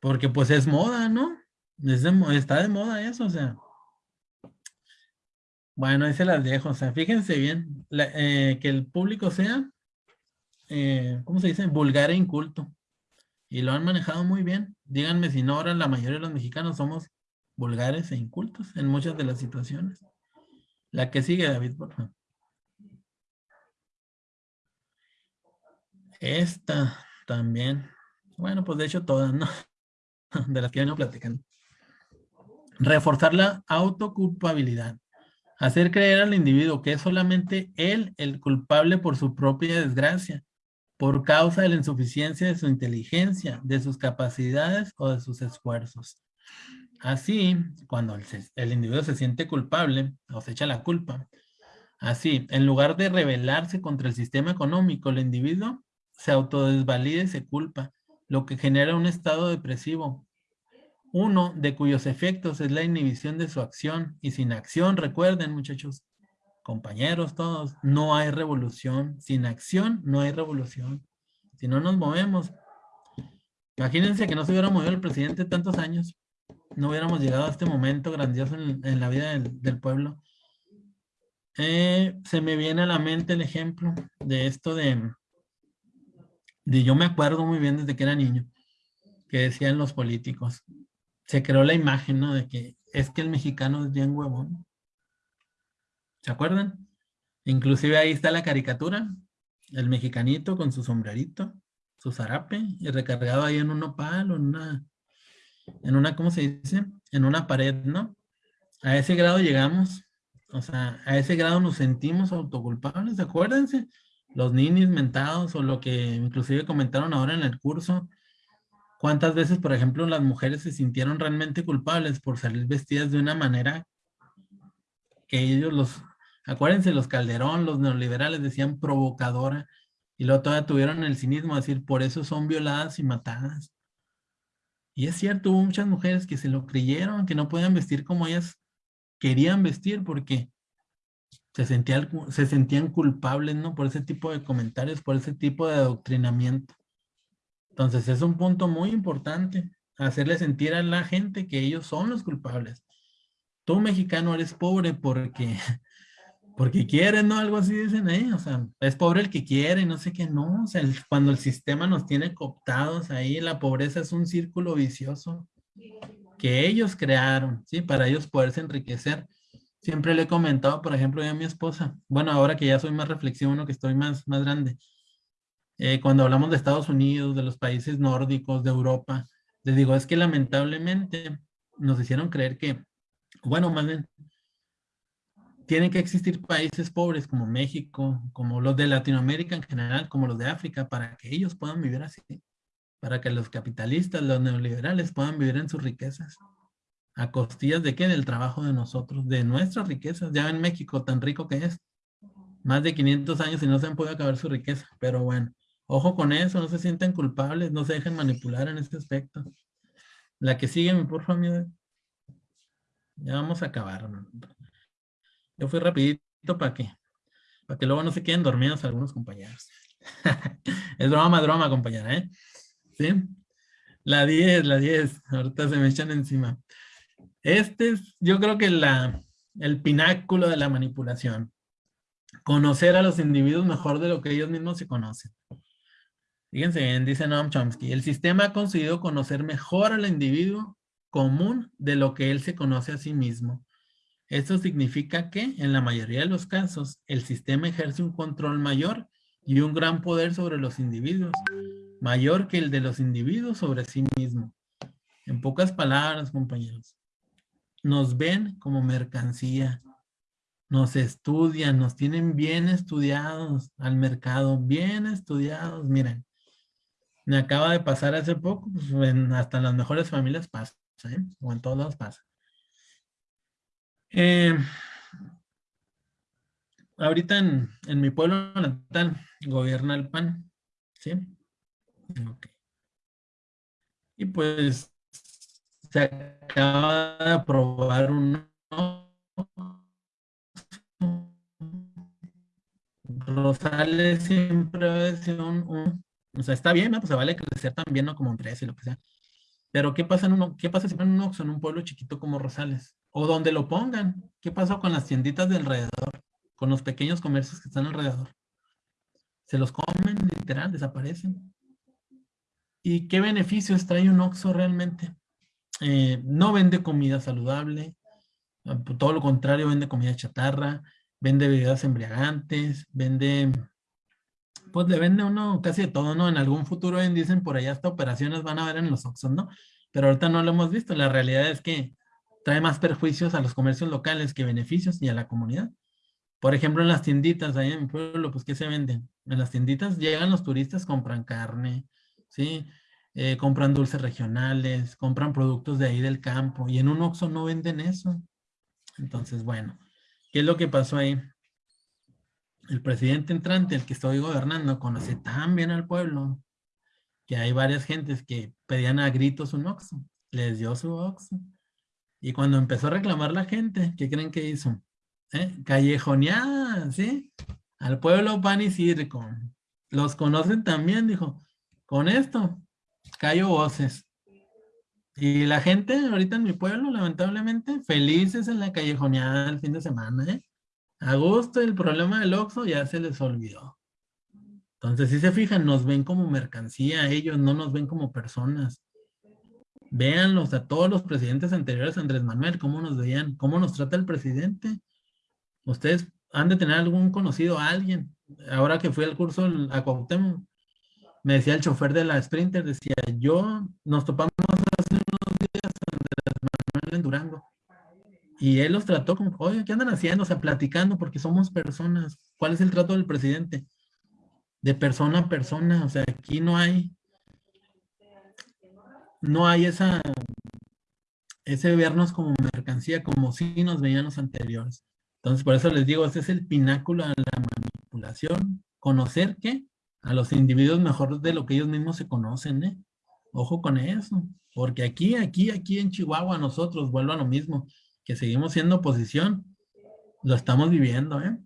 porque pues es moda, ¿no? está de moda eso, o sea. Bueno, ahí se las dejo, o sea, fíjense bien, eh, que el público sea, eh, ¿cómo se dice? Vulgar e inculto. Y lo han manejado muy bien. Díganme si no, ahora la mayoría de los mexicanos somos vulgares e incultos en muchas de las situaciones. La que sigue, David, por favor. Esta también. Bueno, pues de hecho todas, ¿no? De las que vengo platicando. Reforzar la autoculpabilidad. Hacer creer al individuo que es solamente él el culpable por su propia desgracia, por causa de la insuficiencia de su inteligencia, de sus capacidades o de sus esfuerzos. Así, cuando el, individuo se siente culpable o se echa la culpa, así, en lugar de rebelarse contra el sistema económico, el individuo se autodesvalida y se culpa, lo que genera un estado depresivo. Uno de cuyos efectos es la inhibición de su acción. Y sin acción, recuerden muchachos, compañeros todos, no hay revolución. Sin acción no hay revolución. Si no nos movemos. Imagínense que no se hubiera movido el presidente tantos años no hubiéramos llegado a este momento grandioso en, la vida del, pueblo. Eh, se me viene a la mente el ejemplo de esto de, yo me acuerdo muy bien desde que era niño, que decían los políticos, se creó la imagen, ¿no? De que es que el mexicano es bien huevón. ¿Se acuerdan? Inclusive ahí está la caricatura, el mexicanito con su sombrerito, su zarape, y recargado ahí en un nopal o en una en una, ¿cómo se dice? En una pared, ¿no? A ese grado llegamos, o sea, a ese grado nos sentimos autoculpables, acuérdense, los ninis mentados o lo que inclusive comentaron ahora en el curso, cuántas veces, por ejemplo, las mujeres se sintieron realmente culpables por salir vestidas de una manera que ellos los, acuérdense, los Calderón, los neoliberales decían provocadora, y luego todavía tuvieron el cinismo de decir, por eso son violadas y matadas. Y es cierto, hubo muchas mujeres que se lo creyeron, que no podían vestir como ellas querían vestir porque se, sentían, se sentían culpables, ¿no? Por ese tipo de comentarios, por ese tipo de adoctrinamiento. Entonces es un punto muy importante. hacerle sentir a la gente que ellos son los culpables. Tú mexicano eres pobre porque, porque quieres, ¿no? Algo así dicen ahí, o sea, es pobre el que quiere, no sé qué, no, o sea, cuando el sistema nos tiene cooptados ahí, la pobreza es un círculo vicioso que ellos crearon, ¿sí? Para ellos poderse enriquecer. Siempre le he comentado, por ejemplo, a mi esposa, bueno, ahora que ya soy más reflexivo, que estoy más, más grande, eh, cuando hablamos de Estados Unidos, de los países nórdicos, de Europa, les digo, es que lamentablemente nos hicieron creer que, bueno, más bien, tienen que existir países pobres como México, como los de Latinoamérica en general, como los de África, para que ellos puedan vivir así, para que los capitalistas, los neoliberales puedan vivir en sus riquezas. ¿A costillas de qué? Del trabajo de nosotros, de nuestras riquezas. Ya en México, tan rico que es. Más de 500 años y no se han podido acabar su riqueza. Pero bueno, Ojo con eso, no se sienten culpables, no se dejen manipular en este aspecto. La que sigue, por favor, Ya vamos a acabar. Yo fui rapidito para que, para que luego no se queden dormidos algunos compañeros. es broma, broma, compañera, ¿eh? ¿Sí? La 10, la 10. Ahorita se me echan encima. Este es, yo creo que el pináculo de la manipulación. Conocer a los individuos mejor de lo que ellos mismos se conocen. Fíjense bien, dice Noam Chomsky, el sistema ha conseguido conocer mejor al individuo común de lo que él se conoce a sí mismo. Esto significa que, en la mayoría de los casos, el sistema ejerce un control mayor y un gran poder sobre los individuos, mayor que el de los individuos sobre sí mismo. En pocas palabras, compañeros, nos ven como mercancía, nos estudian, nos tienen bien estudiados al mercado, bien estudiados, miren. Me acaba de pasar hace poco, pues hasta en las mejores familias pasa, ¿eh? o en todos lados pasa. Eh, ahorita en, mi pueblo natal gobierna el PAN, ¿sí? Y pues se acaba de aprobar un Rosales siempre es un o sea, está bien, ¿no? Pues se vale crecer también, ¿no? Como empresa y lo que sea. Pero ¿qué pasa, en uno, qué pasa si en un Oxxo, en un pueblo chiquito como Rosales? O donde lo pongan. ¿Qué pasa con las tienditas de alrededor? Con los pequeños comercios que están alrededor. Se los comen, literal, desaparecen. ¿Y qué beneficios trae un Oxxo realmente? Eh, no vende comida saludable. Todo lo contrario, vende comida chatarra. Vende bebidas embriagantes. Vende pues le vende uno casi todo, ¿no? En algún futuro dicen por allá hasta operaciones van a ver en los Oxxos, ¿no? Pero ahorita no lo hemos visto. La realidad es que trae más perjuicios a los comercios locales que beneficios y a la comunidad. Por ejemplo, en las tienditas, ahí en mi pueblo, pues, ¿qué se venden? En las tienditas llegan los turistas, compran carne, ¿sí? Eh, compran dulces regionales, compran productos de ahí del campo. Y en un Oxxo no venden eso. Entonces, bueno, ¿qué es lo que pasó ahí? el presidente entrante, el que estoy gobernando, conoce tan bien al pueblo que hay varias gentes que pedían a gritos un oxo. Les dio su oxo. Y cuando empezó a reclamar la gente, ¿qué creen que hizo? ¿Eh? Callejoneada, ¿sí? Al pueblo pan y circo. Los conocen también, dijo. Con esto, callo voces. Y la gente ahorita en mi pueblo, lamentablemente, felices en la callejoneada el fin de semana, ¿eh? A gusto el problema del Oxxo ya se les olvidó. Entonces, si se fijan, nos ven como mercancía, ellos no nos ven como personas. Véanlos a todos los presidentes anteriores, Andrés Manuel, cómo nos veían, cómo nos trata el presidente. Ustedes han de tener algún conocido alguien. Ahora que fui al curso a Cuauhtémoc, me decía el chofer de la Sprinter, decía, yo nos topamos hace unos días Manuel en Durango. Y él los trató como, oye, ¿qué andan haciendo? O sea, platicando porque somos personas. ¿Cuál es el trato del presidente? De persona a persona. O sea, aquí no hay, no hay esa, ese vernos como mercancía, como si nos veían los anteriores. Entonces, por eso les digo, ese es el pináculo de la manipulación. Conocer que a los individuos mejor de lo que ellos mismos se conocen, ¿eh? Ojo con eso. Porque aquí, aquí, aquí en Chihuahua nosotros, vuelvo a lo mismo que seguimos siendo oposición, lo estamos viviendo, ¿eh?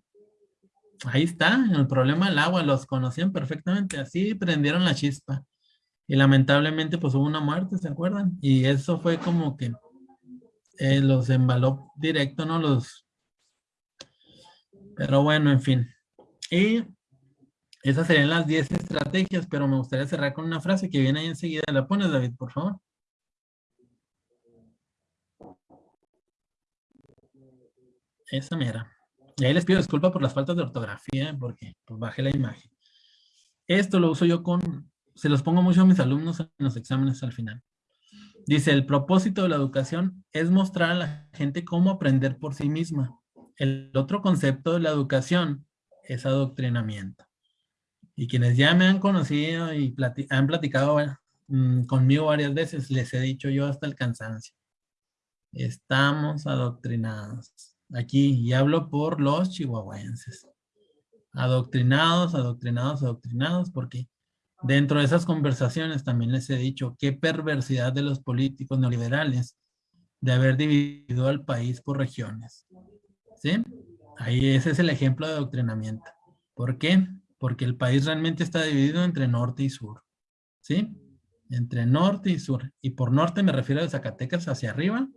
Ahí está, el problema del agua, los conocían perfectamente, así prendieron la chispa. Y lamentablemente pues hubo una muerte, ¿se acuerdan? Y eso fue como que eh, los embaló directo, ¿no? Los... Pero bueno, en fin. Y esas serían las 10 estrategias, pero me gustaría cerrar con una frase que viene ahí enseguida. ¿La pones, David, por favor? Esa mera. Y ahí les pido disculpas por las faltas de ortografía, porque pues, bajé la imagen. Esto lo uso yo con, se los pongo mucho a mis alumnos en los exámenes al final. Dice, el propósito de la educación es mostrar a la gente cómo aprender por sí misma. El otro concepto de la educación es adoctrinamiento. Y quienes ya me han conocido y han platicado mm, conmigo varias veces, les he dicho yo hasta el cansancio. Estamos adoctrinados. Aquí, y hablo por los chihuahuenses. Adoctrinados, adoctrinados, adoctrinados, porque Dentro de esas conversaciones también les he dicho qué perversidad de los políticos neoliberales de haber dividido al país por regiones. ¿Sí? Ahí ese es el ejemplo de adoctrinamiento. ¿Por qué? Porque el país realmente está dividido entre norte y sur. ¿Sí? Entre norte y sur. Y por norte me refiero a Zacatecas hacia arriba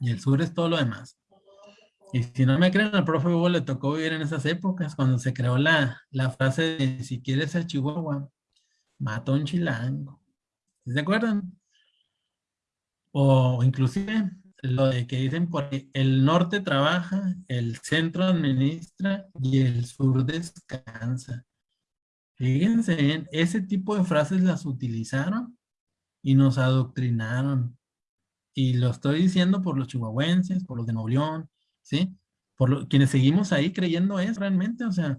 y el sur es todo lo demás. Y si no me creen, al profe Hugo le tocó vivir en esas épocas, cuando se creó la, la frase de si quieres ser Chihuahua, mata un chilango. ¿Se acuerdan? O inclusive lo de que dicen por el norte trabaja, el centro administra y el sur descansa. Fíjense ese tipo de frases las utilizaron y nos adoctrinaron. Y lo estoy diciendo por los chihuahuenses, por los de Nuevo ¿sí? Por quienes seguimos ahí creyendo es realmente, o sea,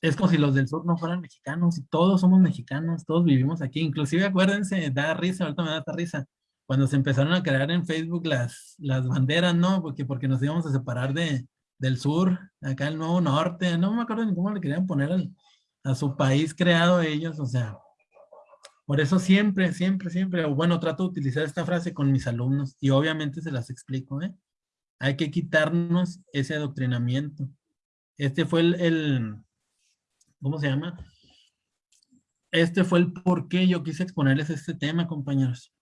es como si los del sur no fueran mexicanos y todos somos mexicanos, todos vivimos aquí. Inclusive acuérdense, da risa, ahorita me da risa, cuando se empezaron a crear en Facebook las, las banderas, ¿no? Porque, porque nos íbamos a separar de, del sur, acá el nuevo norte, no me acuerdo ni cómo le querían poner a su país creado ellos, o sea, por eso siempre, siempre, siempre, bueno, trato de utilizar esta frase con mis alumnos y obviamente se las explico, ¿eh? Hay que quitarnos ese adoctrinamiento. Este fue el ¿cómo se llama? Este fue el por qué yo quise exponerles este tema, compañeros,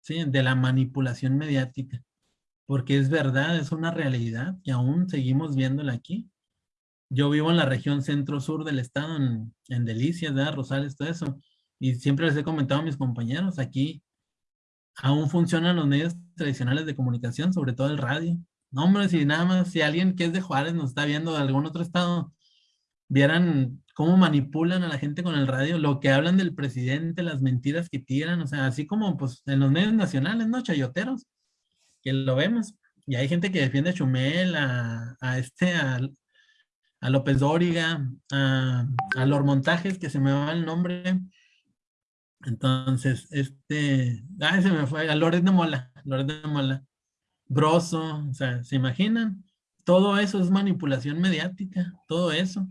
¿sí? De la manipulación mediática. Porque es verdad, es una realidad y aún seguimos viéndola aquí. Yo vivo en la región centro-sur del estado, en, Delicias, ¿verdad? Rosales, todo eso. Y siempre les he comentado a mis compañeros, aquí aún funcionan los medios tradicionales de comunicación, sobre todo el radio. No, hombre, si nada más, si alguien que es de Juárez nos está viendo de algún otro estado, vieran cómo manipulan a la gente con el radio, lo que hablan del presidente, las mentiras que tiran, o sea, así como pues en los medios nacionales, ¿no? Chayoteros, que lo vemos. Y hay gente que defiende a Chumel, a, este, a, López Dóriga, a, a los montajes, que se me va el nombre. Entonces, este, ay, se me fue, a Loret de Mola, Loret de Mola, Broso, o sea, ¿se imaginan? Todo eso es manipulación mediática, todo eso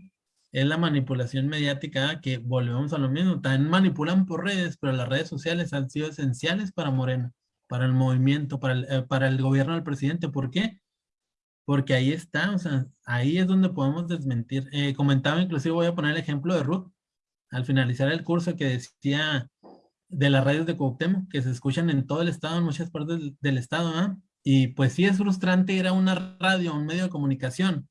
es la manipulación mediática que volvemos a lo mismo. También manipulan por redes, pero las redes sociales han sido esenciales para Morena, para el movimiento, para el, eh, para el gobierno del presidente. ¿Por qué? Porque ahí está, o sea, ahí es donde podemos desmentir. Eh, comentaba, inclusive voy a poner el ejemplo de Ruth, al finalizar el curso que decía de las redes de Cuauhtémoc, que se escuchan en todo el estado, en muchas partes del, estado, ¿ah? Y pues sí es frustrante ir a una radio, un medio de comunicación,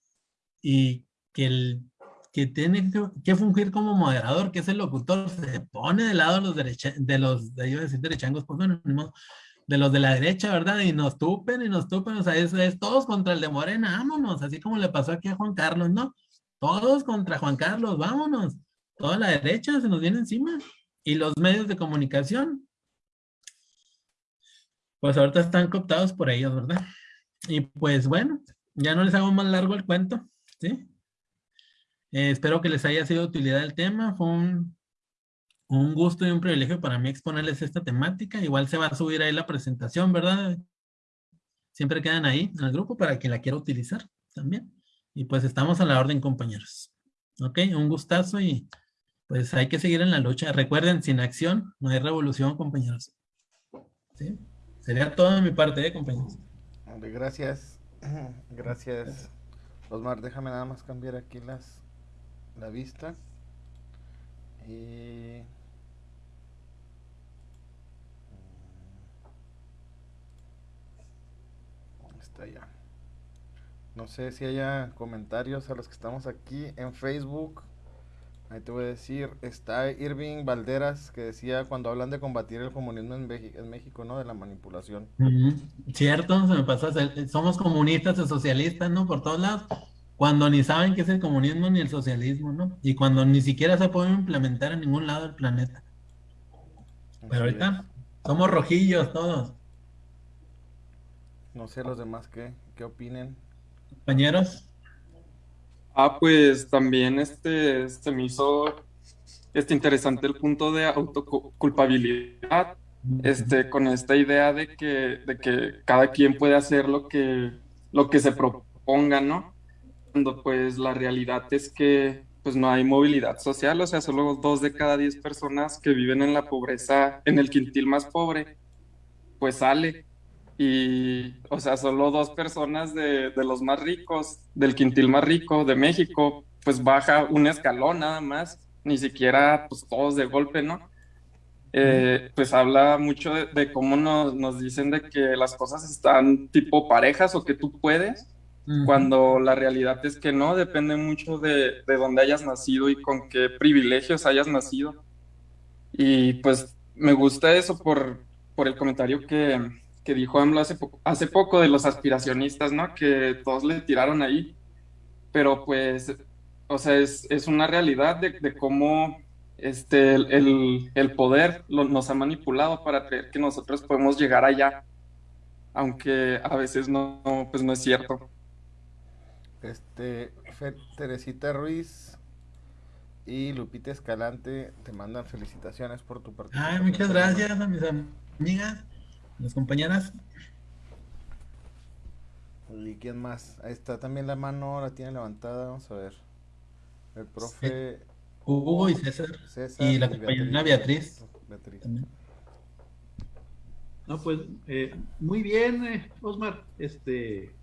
y que el que tiene que fungir como moderador, que es el locutor, se pone de lado los de los, de, yo decir derechangos, pues bueno, de los de la derecha, ¿verdad? Y nos tupen y nos tupen, o sea, es, es, todos contra el de Morena, vámonos, así como le pasó aquí a Juan Carlos, ¿no? Todos contra Juan Carlos, vámonos. Toda la derecha se nos viene encima. Y los medios de comunicación, pues ahorita están cooptados por ellos, ¿verdad? Y pues bueno, ya no les hago más largo el cuento, ¿sí? Eh, espero que les haya sido de utilidad el tema. Fue un, gusto y un privilegio para mí exponerles esta temática. Igual se va a subir ahí la presentación, ¿verdad? Siempre quedan ahí en el grupo para quien la quiera utilizar también. Y pues estamos a la orden, compañeros. Ok, un gustazo y pues hay que seguir en la lucha. Recuerden, sin acción no hay revolución, compañeros. ¿Sí? Sería todo de mi parte, ¿eh, compañeros?
Gracias. Gracias. Osmar, déjame nada más cambiar aquí las la vista. Y está ya. No sé si haya comentarios a los que estamos aquí en Facebook. Ahí te voy a decir está Irving Valderas que decía cuando hablan de combatir el comunismo en, en México no de la manipulación
cierto se me pasó somos comunistas o socialistas no por todos lados. Cuando ni saben qué es el comunismo ni el socialismo, ¿no? Y cuando ni siquiera se puede implementar en ningún lado del planeta. Pero ahorita somos rojillos todos.
No sé los demás qué, qué opinen.
Compañeros.
Ah, pues también este, se me hizo este interesante el punto de autoculpabilidad, este, con esta idea de que, de que cada quien puede hacer lo que, lo que se proponga, ¿no? Cuando pues la realidad es que pues no hay movilidad social, o sea, solo dos de cada diez personas que viven en la pobreza, en el quintil más pobre, pues sale y, o sea, solo dos personas de, de, los más ricos, del quintil más rico de México, pues baja un escalón nada más, ni siquiera pues todos de golpe, ¿no? Eh, pues habla mucho de, cómo nos, nos, dicen de que las cosas están tipo parejas o que tú puedes, cuando la realidad es que no, depende mucho de, de dónde hayas nacido y con qué privilegios hayas nacido. Y pues me gusta eso por, por el comentario que, que dijo AMLO hace, hace poco de los aspiracionistas, ¿no? Que todos le tiraron ahí, pero pues, o sea, es, es una realidad de, de cómo este, el, el poder lo, nos ha manipulado para creer que nosotros podemos llegar allá, aunque a veces no, pues no es cierto.
Este, Teresita Ruiz y Lupita Escalante te mandan felicitaciones por tu participación.
Ay, muchas gracias a mis amigas las compañeras.
¿Y quién más? Ahí está también la mano, la tiene levantada, vamos a ver. El profe...
Hugo y César. y la compañera Beatriz. Beatriz.
No, pues eh, muy bien, eh, Osmar. Este,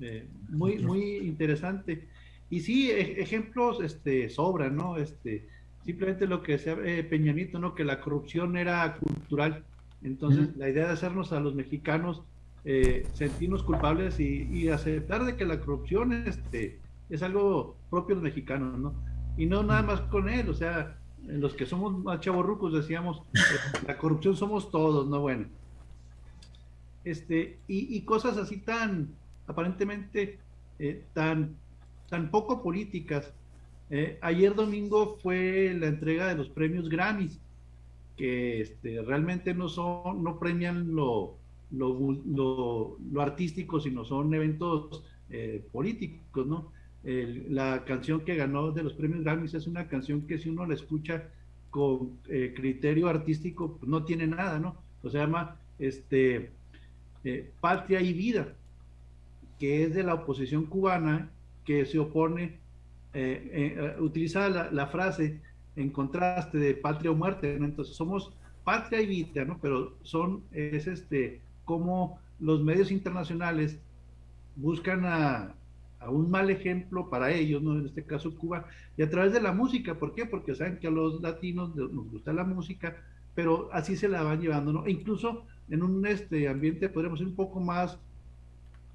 eh, muy, muy interesante. Y sí, e, ejemplos este, sobran, ¿no? Este, simplemente lo que decía Peñanito, ¿no? Que la corrupción era cultural. Entonces, la idea de hacernos a los mexicanos eh, sentirnos culpables y, aceptar de que la corrupción este, es algo propio de los mexicanos, ¿no? Y no nada más con él, o sea, los que somos más chavorrucos decíamos, eh, la corrupción somos todos, ¿no? Bueno. Este, y, cosas así tan, aparentemente, eh, tan, tan poco políticas. ayer domingo fue la entrega de los premios Grammys que este, realmente no son, no premian lo, lo, artístico, sino son eventos eh, políticos, ¿no? la canción que ganó de los premios Grammys es una canción que si uno la escucha con eh, criterio artístico, pues no tiene nada, ¿no? O se llama este, eh, Patria y Vida, que es de la oposición cubana que se opone, utiliza la, frase en contraste de patria o muerte, Entonces somos patria y vida, ¿no? Pero son, es este, como los medios internacionales buscan a, un mal ejemplo para ellos, ¿no? En este caso Cuba, y a través de la música, ¿por qué? Porque saben que a los latinos nos gusta la música, pero así se la van llevando, ¿no? E incluso en un este ambiente podríamos ser un poco más,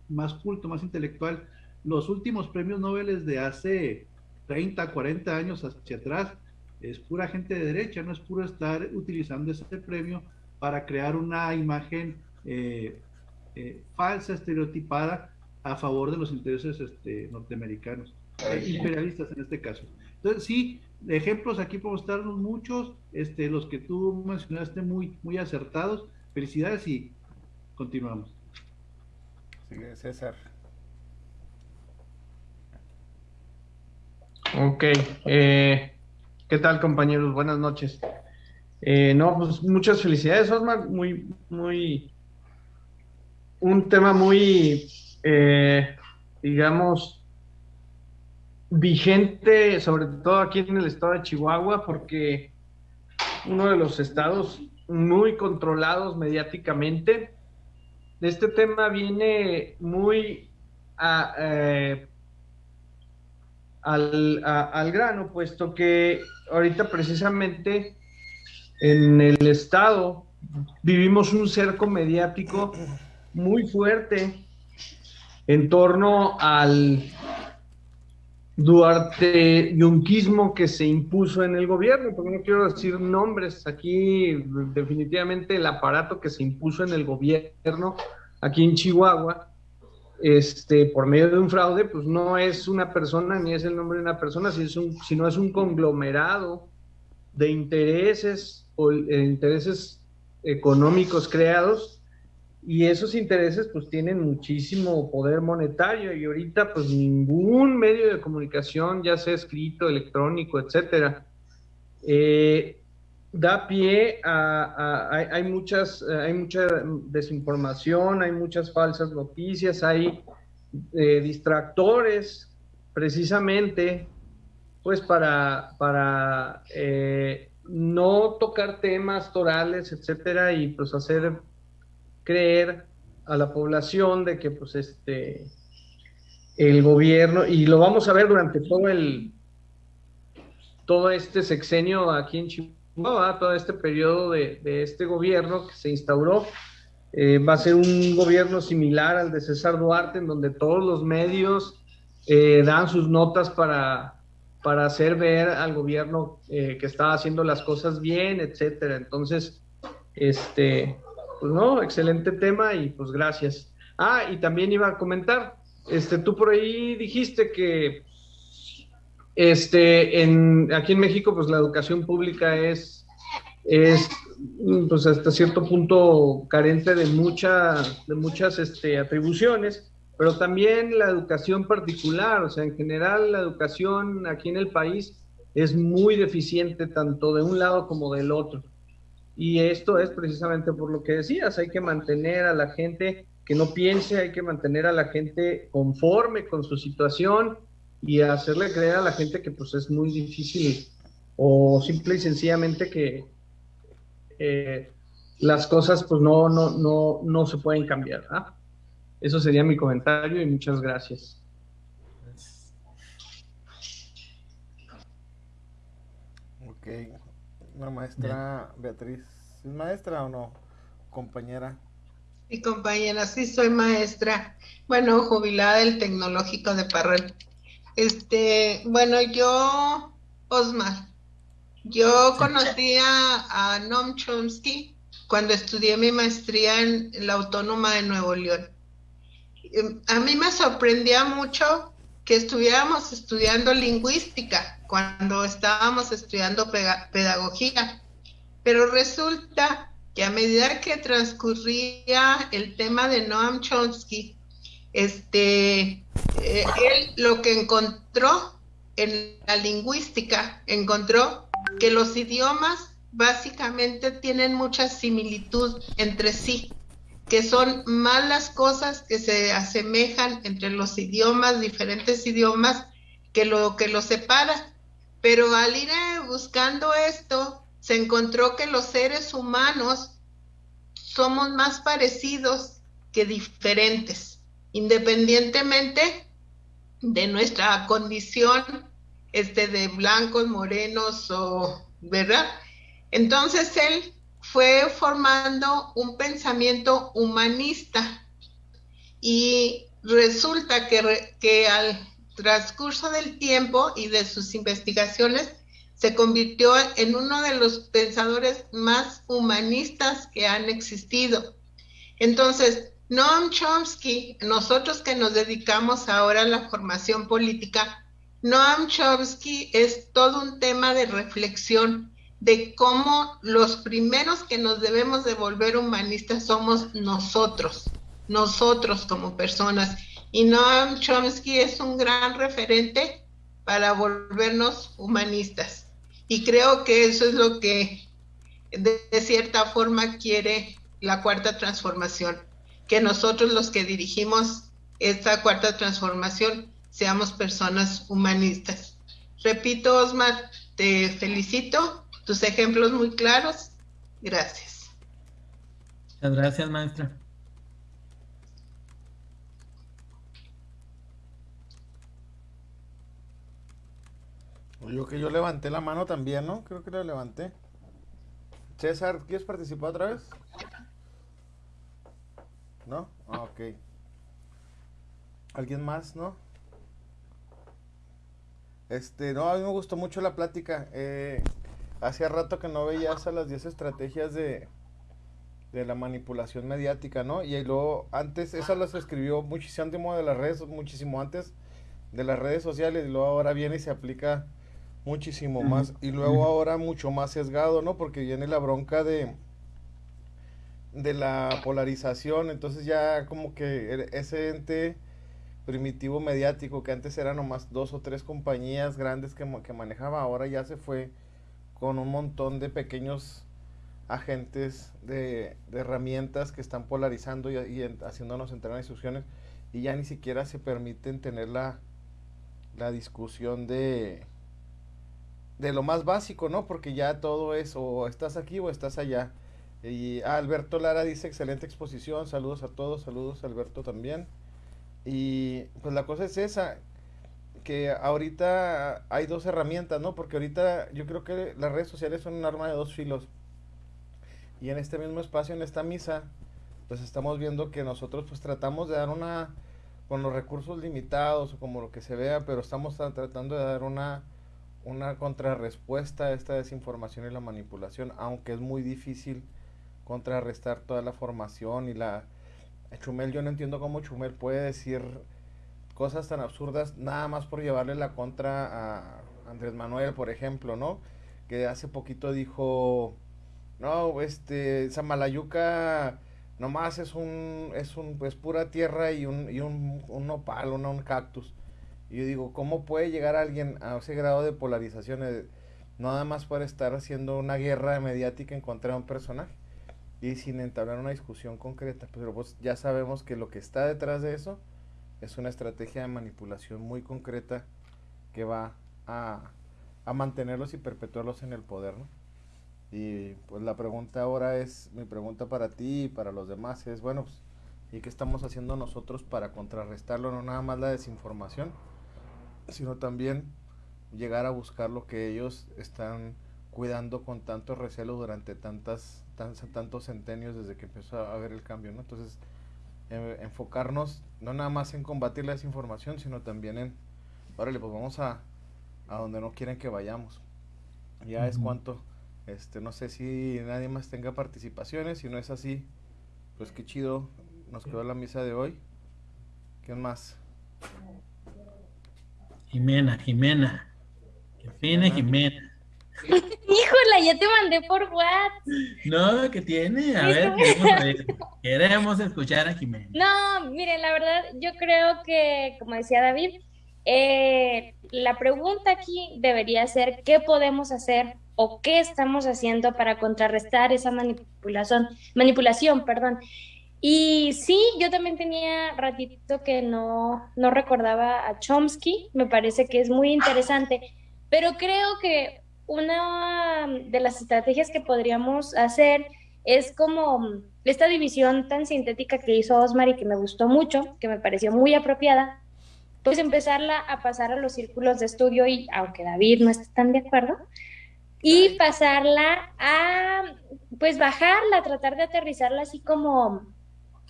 más culto, más intelectual. Los últimos premios Nobel de hace 30, 40 años hacia atrás, es pura gente de derecha, no es puro estar utilizando ese premio para crear una imagen eh, eh, falsa, estereotipada a favor de los intereses este, norteamericanos, eh, imperialistas en este caso. Entonces, sí, ejemplos aquí podemos darnos muchos, este, los que tú mencionaste muy, muy acertados. Felicidades y continuamos.
César.
Ok, eh, ¿Qué tal, compañeros? Buenas noches. Eh, no, pues muchas felicidades, Osmar. Muy, muy. Un tema muy, eh, digamos, vigente, sobre todo aquí en el estado de Chihuahua, porque uno de los estados muy controlados mediáticamente. Este tema viene muy eh, al, al grano, puesto que ahorita precisamente en el estado vivimos un cerco mediático muy fuerte en torno al Duarte yunquismo que se impuso en el gobierno, porque no quiero decir nombres, aquí definitivamente el aparato que se impuso en el gobierno aquí en Chihuahua, este, por medio de un fraude, pues no es una persona ni es el nombre de una persona, sino es un, es un conglomerado de intereses o eh, intereses económicos creados y esos intereses pues tienen muchísimo poder monetario y ahorita pues ningún medio de comunicación, ya sea escrito, electrónico, etcétera, eh, da pie a, hay, muchas, hay mucha desinformación, hay muchas falsas noticias, hay eh, distractores precisamente pues para, para eh, no tocar temas torales, etcétera, y pues hacer creer a la población de que pues este el gobierno, y lo vamos a ver durante todo el todo este sexenio aquí en Chihuahua, todo este periodo de, este gobierno que se instauró, eh, va a ser un gobierno similar al de César Duarte, en donde todos los medios eh, dan sus notas para, para hacer ver al gobierno eh, que está haciendo las cosas bien, etcétera. Entonces, este, pues no, excelente tema y pues gracias. Ah, y también iba a comentar, este, tú por ahí dijiste que este, en, aquí en México, pues la educación pública es, es pues hasta cierto punto carente de, mucha, de muchas este, atribuciones, pero también la educación particular, o sea, en general la educación aquí en el país es muy deficiente tanto de un lado como del otro. Y esto es precisamente por lo que decías, hay que mantener a la gente que no piense, hay que mantener a la gente conforme con su situación y hacerle creer a la gente que pues es muy difícil o simple y sencillamente que eh, las cosas pues no, no, no, no se pueden cambiar. Eso sería mi comentario y muchas gracias.
Ok, la maestra Beatriz, ¿es maestra o no? Compañera.
Sí, compañera, sí soy maestra. Bueno, jubilada del Tecnológico de Parral. Este, bueno, yo, Osmar, yo conocí a, Noam Chomsky cuando estudié mi maestría en la Autónoma de Nuevo León. Em, a mí me sorprendía mucho que estuviéramos estudiando lingüística cuando estábamos estudiando pedagogía. Pero resulta que a medida que transcurría el tema de Noam Chomsky, este, eh, él lo que encontró en la lingüística, encontró que los idiomas básicamente tienen mucha similitud entre sí, que son más las cosas que se asemejan entre los idiomas, diferentes idiomas, que lo que los separa. Pero al ir eh, buscando esto, se encontró que los seres humanos somos más parecidos que diferentes, independientemente de nuestra condición este, de blancos, morenos o, ¿verdad? Entonces él fue formando un pensamiento humanista y resulta que, que al transcurso del tiempo y de sus investigaciones, se convirtió en uno de los pensadores más humanistas que han existido. Entonces, Noam Chomsky, nosotros que nos dedicamos ahora a la formación política, Noam Chomsky es todo un tema de reflexión de cómo los primeros que nos debemos de volver humanistas somos nosotros, nosotros como personas y Noam Chomsky es un gran referente para volvernos humanistas. Y creo que eso es lo que de, cierta forma quiere la cuarta transformación, que nosotros los que dirigimos esta cuarta transformación seamos personas humanistas. Repito, Osmar, te felicito, tus ejemplos muy claros. Gracias.
Muchas gracias, maestra.
Yo que yo levanté la mano también, ¿no? Creo que la levanté. César, ¿quieres participar otra vez? ¿No? Ah, ok. ¿Alguien más, no? Este, no, a mí me gustó mucho la plática. Eh, hacía rato que no veías a las 10 estrategias de, de la manipulación mediática, ¿no? Y luego, antes, eso las escribió muchísimo de las redes, muchísimo antes de las redes sociales, y luego ahora viene y se aplica muchísimo más, y luego ahora mucho más sesgado, ¿no? Porque viene la bronca de de la polarización, entonces ya como que ese ente primitivo mediático que antes eran nomás dos o tres compañías grandes que, que manejaba, ahora ya se fue con un montón de pequeños agentes de, herramientas que están polarizando y, haciéndonos entrar en discusiones y ya ni siquiera se permiten tener la, la discusión de, de lo más básico, ¿no? Porque ya todo es o estás aquí o estás allá. Y Alberto Lara dice, excelente exposición, saludos a todos, saludos a Alberto también. Y pues la cosa es esa, que ahorita hay dos herramientas, ¿no? Porque ahorita yo creo que las redes sociales son un arma de dos filos. Y en este mismo espacio, en esta misa, pues estamos viendo que nosotros pues tratamos de dar una, con los recursos limitados o como lo que se vea, pero estamos tratando de dar una, una contrarrespuesta a esta desinformación y la manipulación, aunque es muy difícil contrarrestar toda la formación y la... Chumel, yo no entiendo cómo Chumel puede decir cosas tan absurdas nada más por llevarle la contra a Andrés Manuel, por ejemplo, ¿no? Que hace poquito dijo, no, este, Samalayuca nomás es un, es un, pues pura tierra y un, y un, un nopal, un, un cactus. Y yo digo, ¿cómo puede llegar alguien a ese grado de polarización? Nada más por estar haciendo una guerra mediática en contra de un personaje y sin entablar una discusión concreta. Pero pues ya sabemos que lo que está detrás de eso es una estrategia de manipulación muy concreta que va a, a mantenerlos y perpetuarlos en el poder. ¿no? Y pues la pregunta ahora es, mi pregunta para ti y para los demás es, bueno, pues, ¿y qué estamos haciendo nosotros para contrarrestarlo? No nada más la desinformación, sino también llegar a buscar lo que ellos están cuidando con tanto recelo durante tantas tantos centenios desde que empezó a haber el cambio, ¿no? Entonces, eh, enfocarnos no nada más en combatir la desinformación, sino también en, órale, pues vamos a, a donde no quieren que vayamos. Ya es cuanto, este, no sé si nadie más tenga participaciones, si no es así, pues qué chido, nos quedó la misa de hoy. ¿Quién más?
Jimena, Jimena. Que fine, Jimena.
Híjola, ya te mandé por WhatsApp.
No, ¿qué tiene? A ver, queremos, escuchar a Jimena.
No, miren, la verdad, yo creo que, como decía David, eh, la pregunta aquí debería ser qué podemos hacer o qué estamos haciendo para contrarrestar esa manipulación, manipulación, perdón. Y sí, yo también tenía ratito que no, no recordaba a Chomsky, me parece que es muy interesante, pero creo que una de las estrategias que podríamos hacer es como esta división tan sintética que hizo Osmar y que me gustó mucho, que me pareció muy apropiada, pues empezarla a pasar a los círculos de estudio y aunque David no esté tan de acuerdo, y pasarla a, pues bajarla, tratar de aterrizarla así como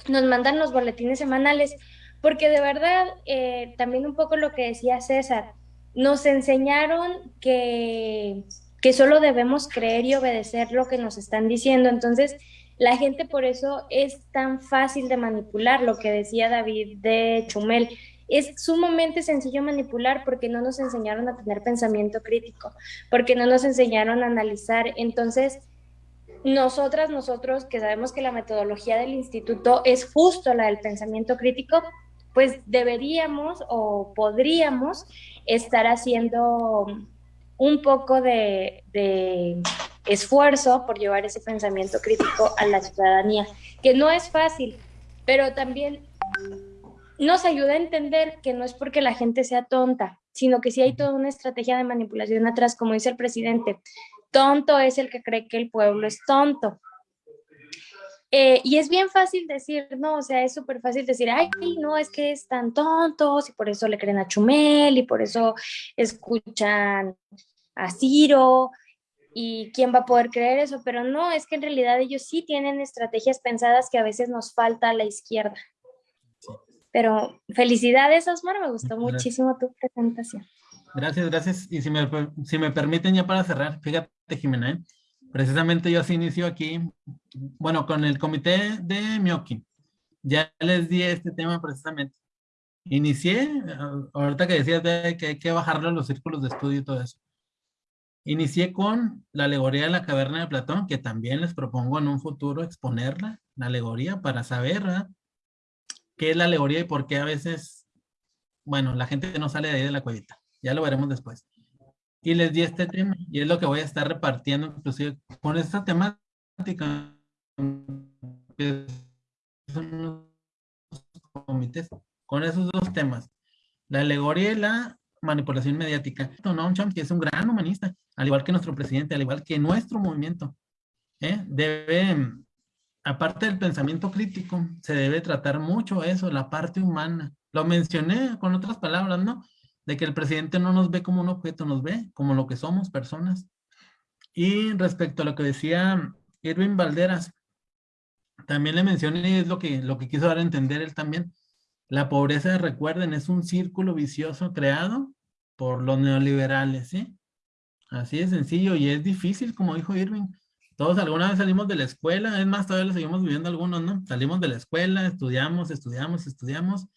nos mandan los boletines semanales, porque de verdad, eh, también un poco lo que decía César, nos enseñaron que, que solo debemos creer y obedecer lo que nos están diciendo. Entonces, la gente por eso es tan fácil de manipular, lo que decía David de Chumel. Es sumamente sencillo manipular porque no nos enseñaron a tener pensamiento crítico, porque no nos enseñaron a analizar. Entonces, nosotras, nosotros que sabemos que la metodología del instituto es justo la del pensamiento crítico, pues deberíamos o podríamos estar haciendo un poco de, esfuerzo por llevar ese pensamiento crítico a la ciudadanía, que no es fácil, pero también nos ayuda a entender que no es porque la gente sea tonta, sino que sí hay toda una estrategia de manipulación atrás, como dice el presidente. Tonto es el que cree que el pueblo es tonto. Eh, y es bien fácil decir, no, o sea, es súper fácil decir, ay, no, es que están tontos y por eso le creen a Chumel y por eso escuchan a Ciro y quién va a poder creer eso, pero no, es que en realidad ellos sí tienen estrategias pensadas que a veces nos falta a la izquierda. Pero felicidades, Osmar, me gustó
Gracias.
muchísimo tu presentación.
Gracias, gracias. Y si me, si me permiten ya para cerrar, fíjate, Jimena, ¿eh? precisamente yo así inicio aquí, bueno, con el comité de Mioki. Ya les di este tema precisamente. Inicié, ah, ahorita que decías de que hay que bajarlo a los círculos de estudio y todo eso. Inicié con la alegoría de la caverna de Platón, que también les propongo en un futuro exponerla, la alegoría, para saber ¿verdad? qué es la alegoría y por qué a veces, bueno, la gente no sale de ahí de la cuevita. Ya lo veremos después. Y les di este tema, y es lo que voy a estar repartiendo, inclusive con esta temática. con esos dos temas. La alegoría y la manipulación mediática. Trump, que es un gran humanista, al igual que nuestro presidente, al igual que nuestro movimiento, ¿eh? debe, aparte del pensamiento crítico, se debe tratar mucho eso, la parte humana. Lo mencioné con otras palabras, ¿no? De que el presidente no nos ve como un objeto, nos ve como lo que somos, personas. Y respecto a lo que decía Irving Valderas, también le mencioné, y es lo que, lo que quiso dar a entender él también, la pobreza, recuerden, es un círculo vicioso creado por los neoliberales, ¿sí? Así de sencillo y es difícil, como dijo Irving. Todos alguna vez salimos de la escuela, es más, todavía lo seguimos viviendo algunos, ¿no? Salimos de la escuela, estudiamos, estudiamos, estudiamos.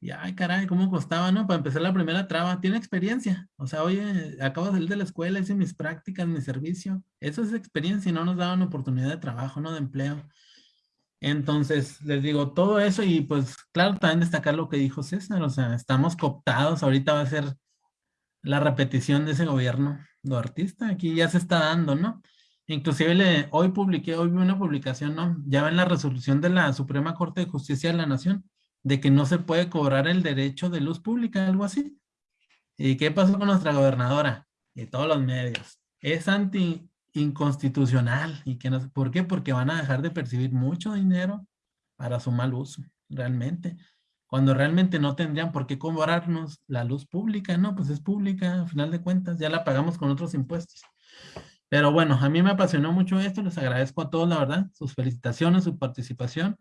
Y ay, caray, cómo costaba, ¿no? Para empezar la primera traba, tiene experiencia. O sea, oye, acabo de salir de la escuela, hice mis prácticas, mi servicio. Eso es experiencia y no nos daban oportunidad de trabajo, ¿no? De empleo. Entonces, les digo, todo eso y pues, claro, también destacar lo que dijo César, o sea, estamos cooptados, ahorita va a ser la repetición de ese gobierno de artista, aquí ya se está dando, ¿no? Inclusive le, hoy publiqué, hoy vi una publicación, ¿no? Ya ven la resolución de la Suprema Corte de Justicia de la Nación, de que no se puede cobrar el derecho de luz pública, algo así. ¿Y qué pasó con nuestra gobernadora? Y todos los medios. Es anti, inconstitucional. ¿Y que no, ¿Por qué? Porque van a dejar de percibir mucho dinero para su mal uso, realmente. Cuando realmente no tendrían por qué cobrarnos la luz pública, ¿no? Pues es pública, a final de cuentas, ya la pagamos con otros impuestos. Pero bueno, a mí me apasionó mucho esto, les agradezco a todos, la verdad, sus felicitaciones, su participación.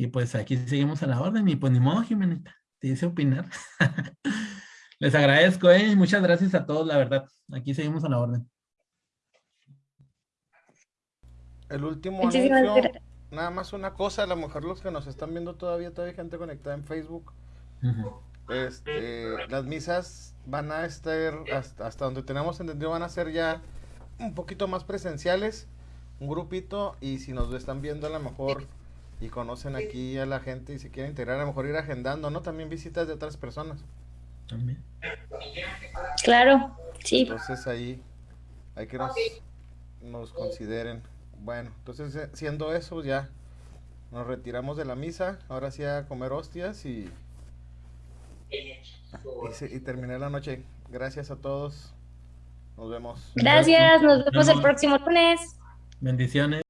Y pues aquí seguimos a la orden. Y pues ni modo, Jimenita, te dice opinar. les agradezco, ¿eh? Muchas gracias a todos, la verdad. Aquí seguimos a la orden.
El último anuncio, nada más una cosa, a lo mejor los que nos están viendo todavía, todavía hay gente conectada en Facebook. Este, las misas van a estar, hasta, hasta donde tenemos entendido, van a ser ya un poquito más presenciales, un grupito, y si nos están viendo a lo mejor y conocen aquí a la gente y se quieren integrar, a lo mejor ir agendando, ¿no? También visitas de otras personas.
También.
Claro, sí.
Entonces ahí hay que nos, nos consideren. Bueno, entonces eh, siendo eso ya nos retiramos de la misa, ahora sí a comer hostias y, y, y terminé la noche. Gracias a todos. Nos vemos.
Gracias, nos vemos el próximo lunes.
Bendiciones.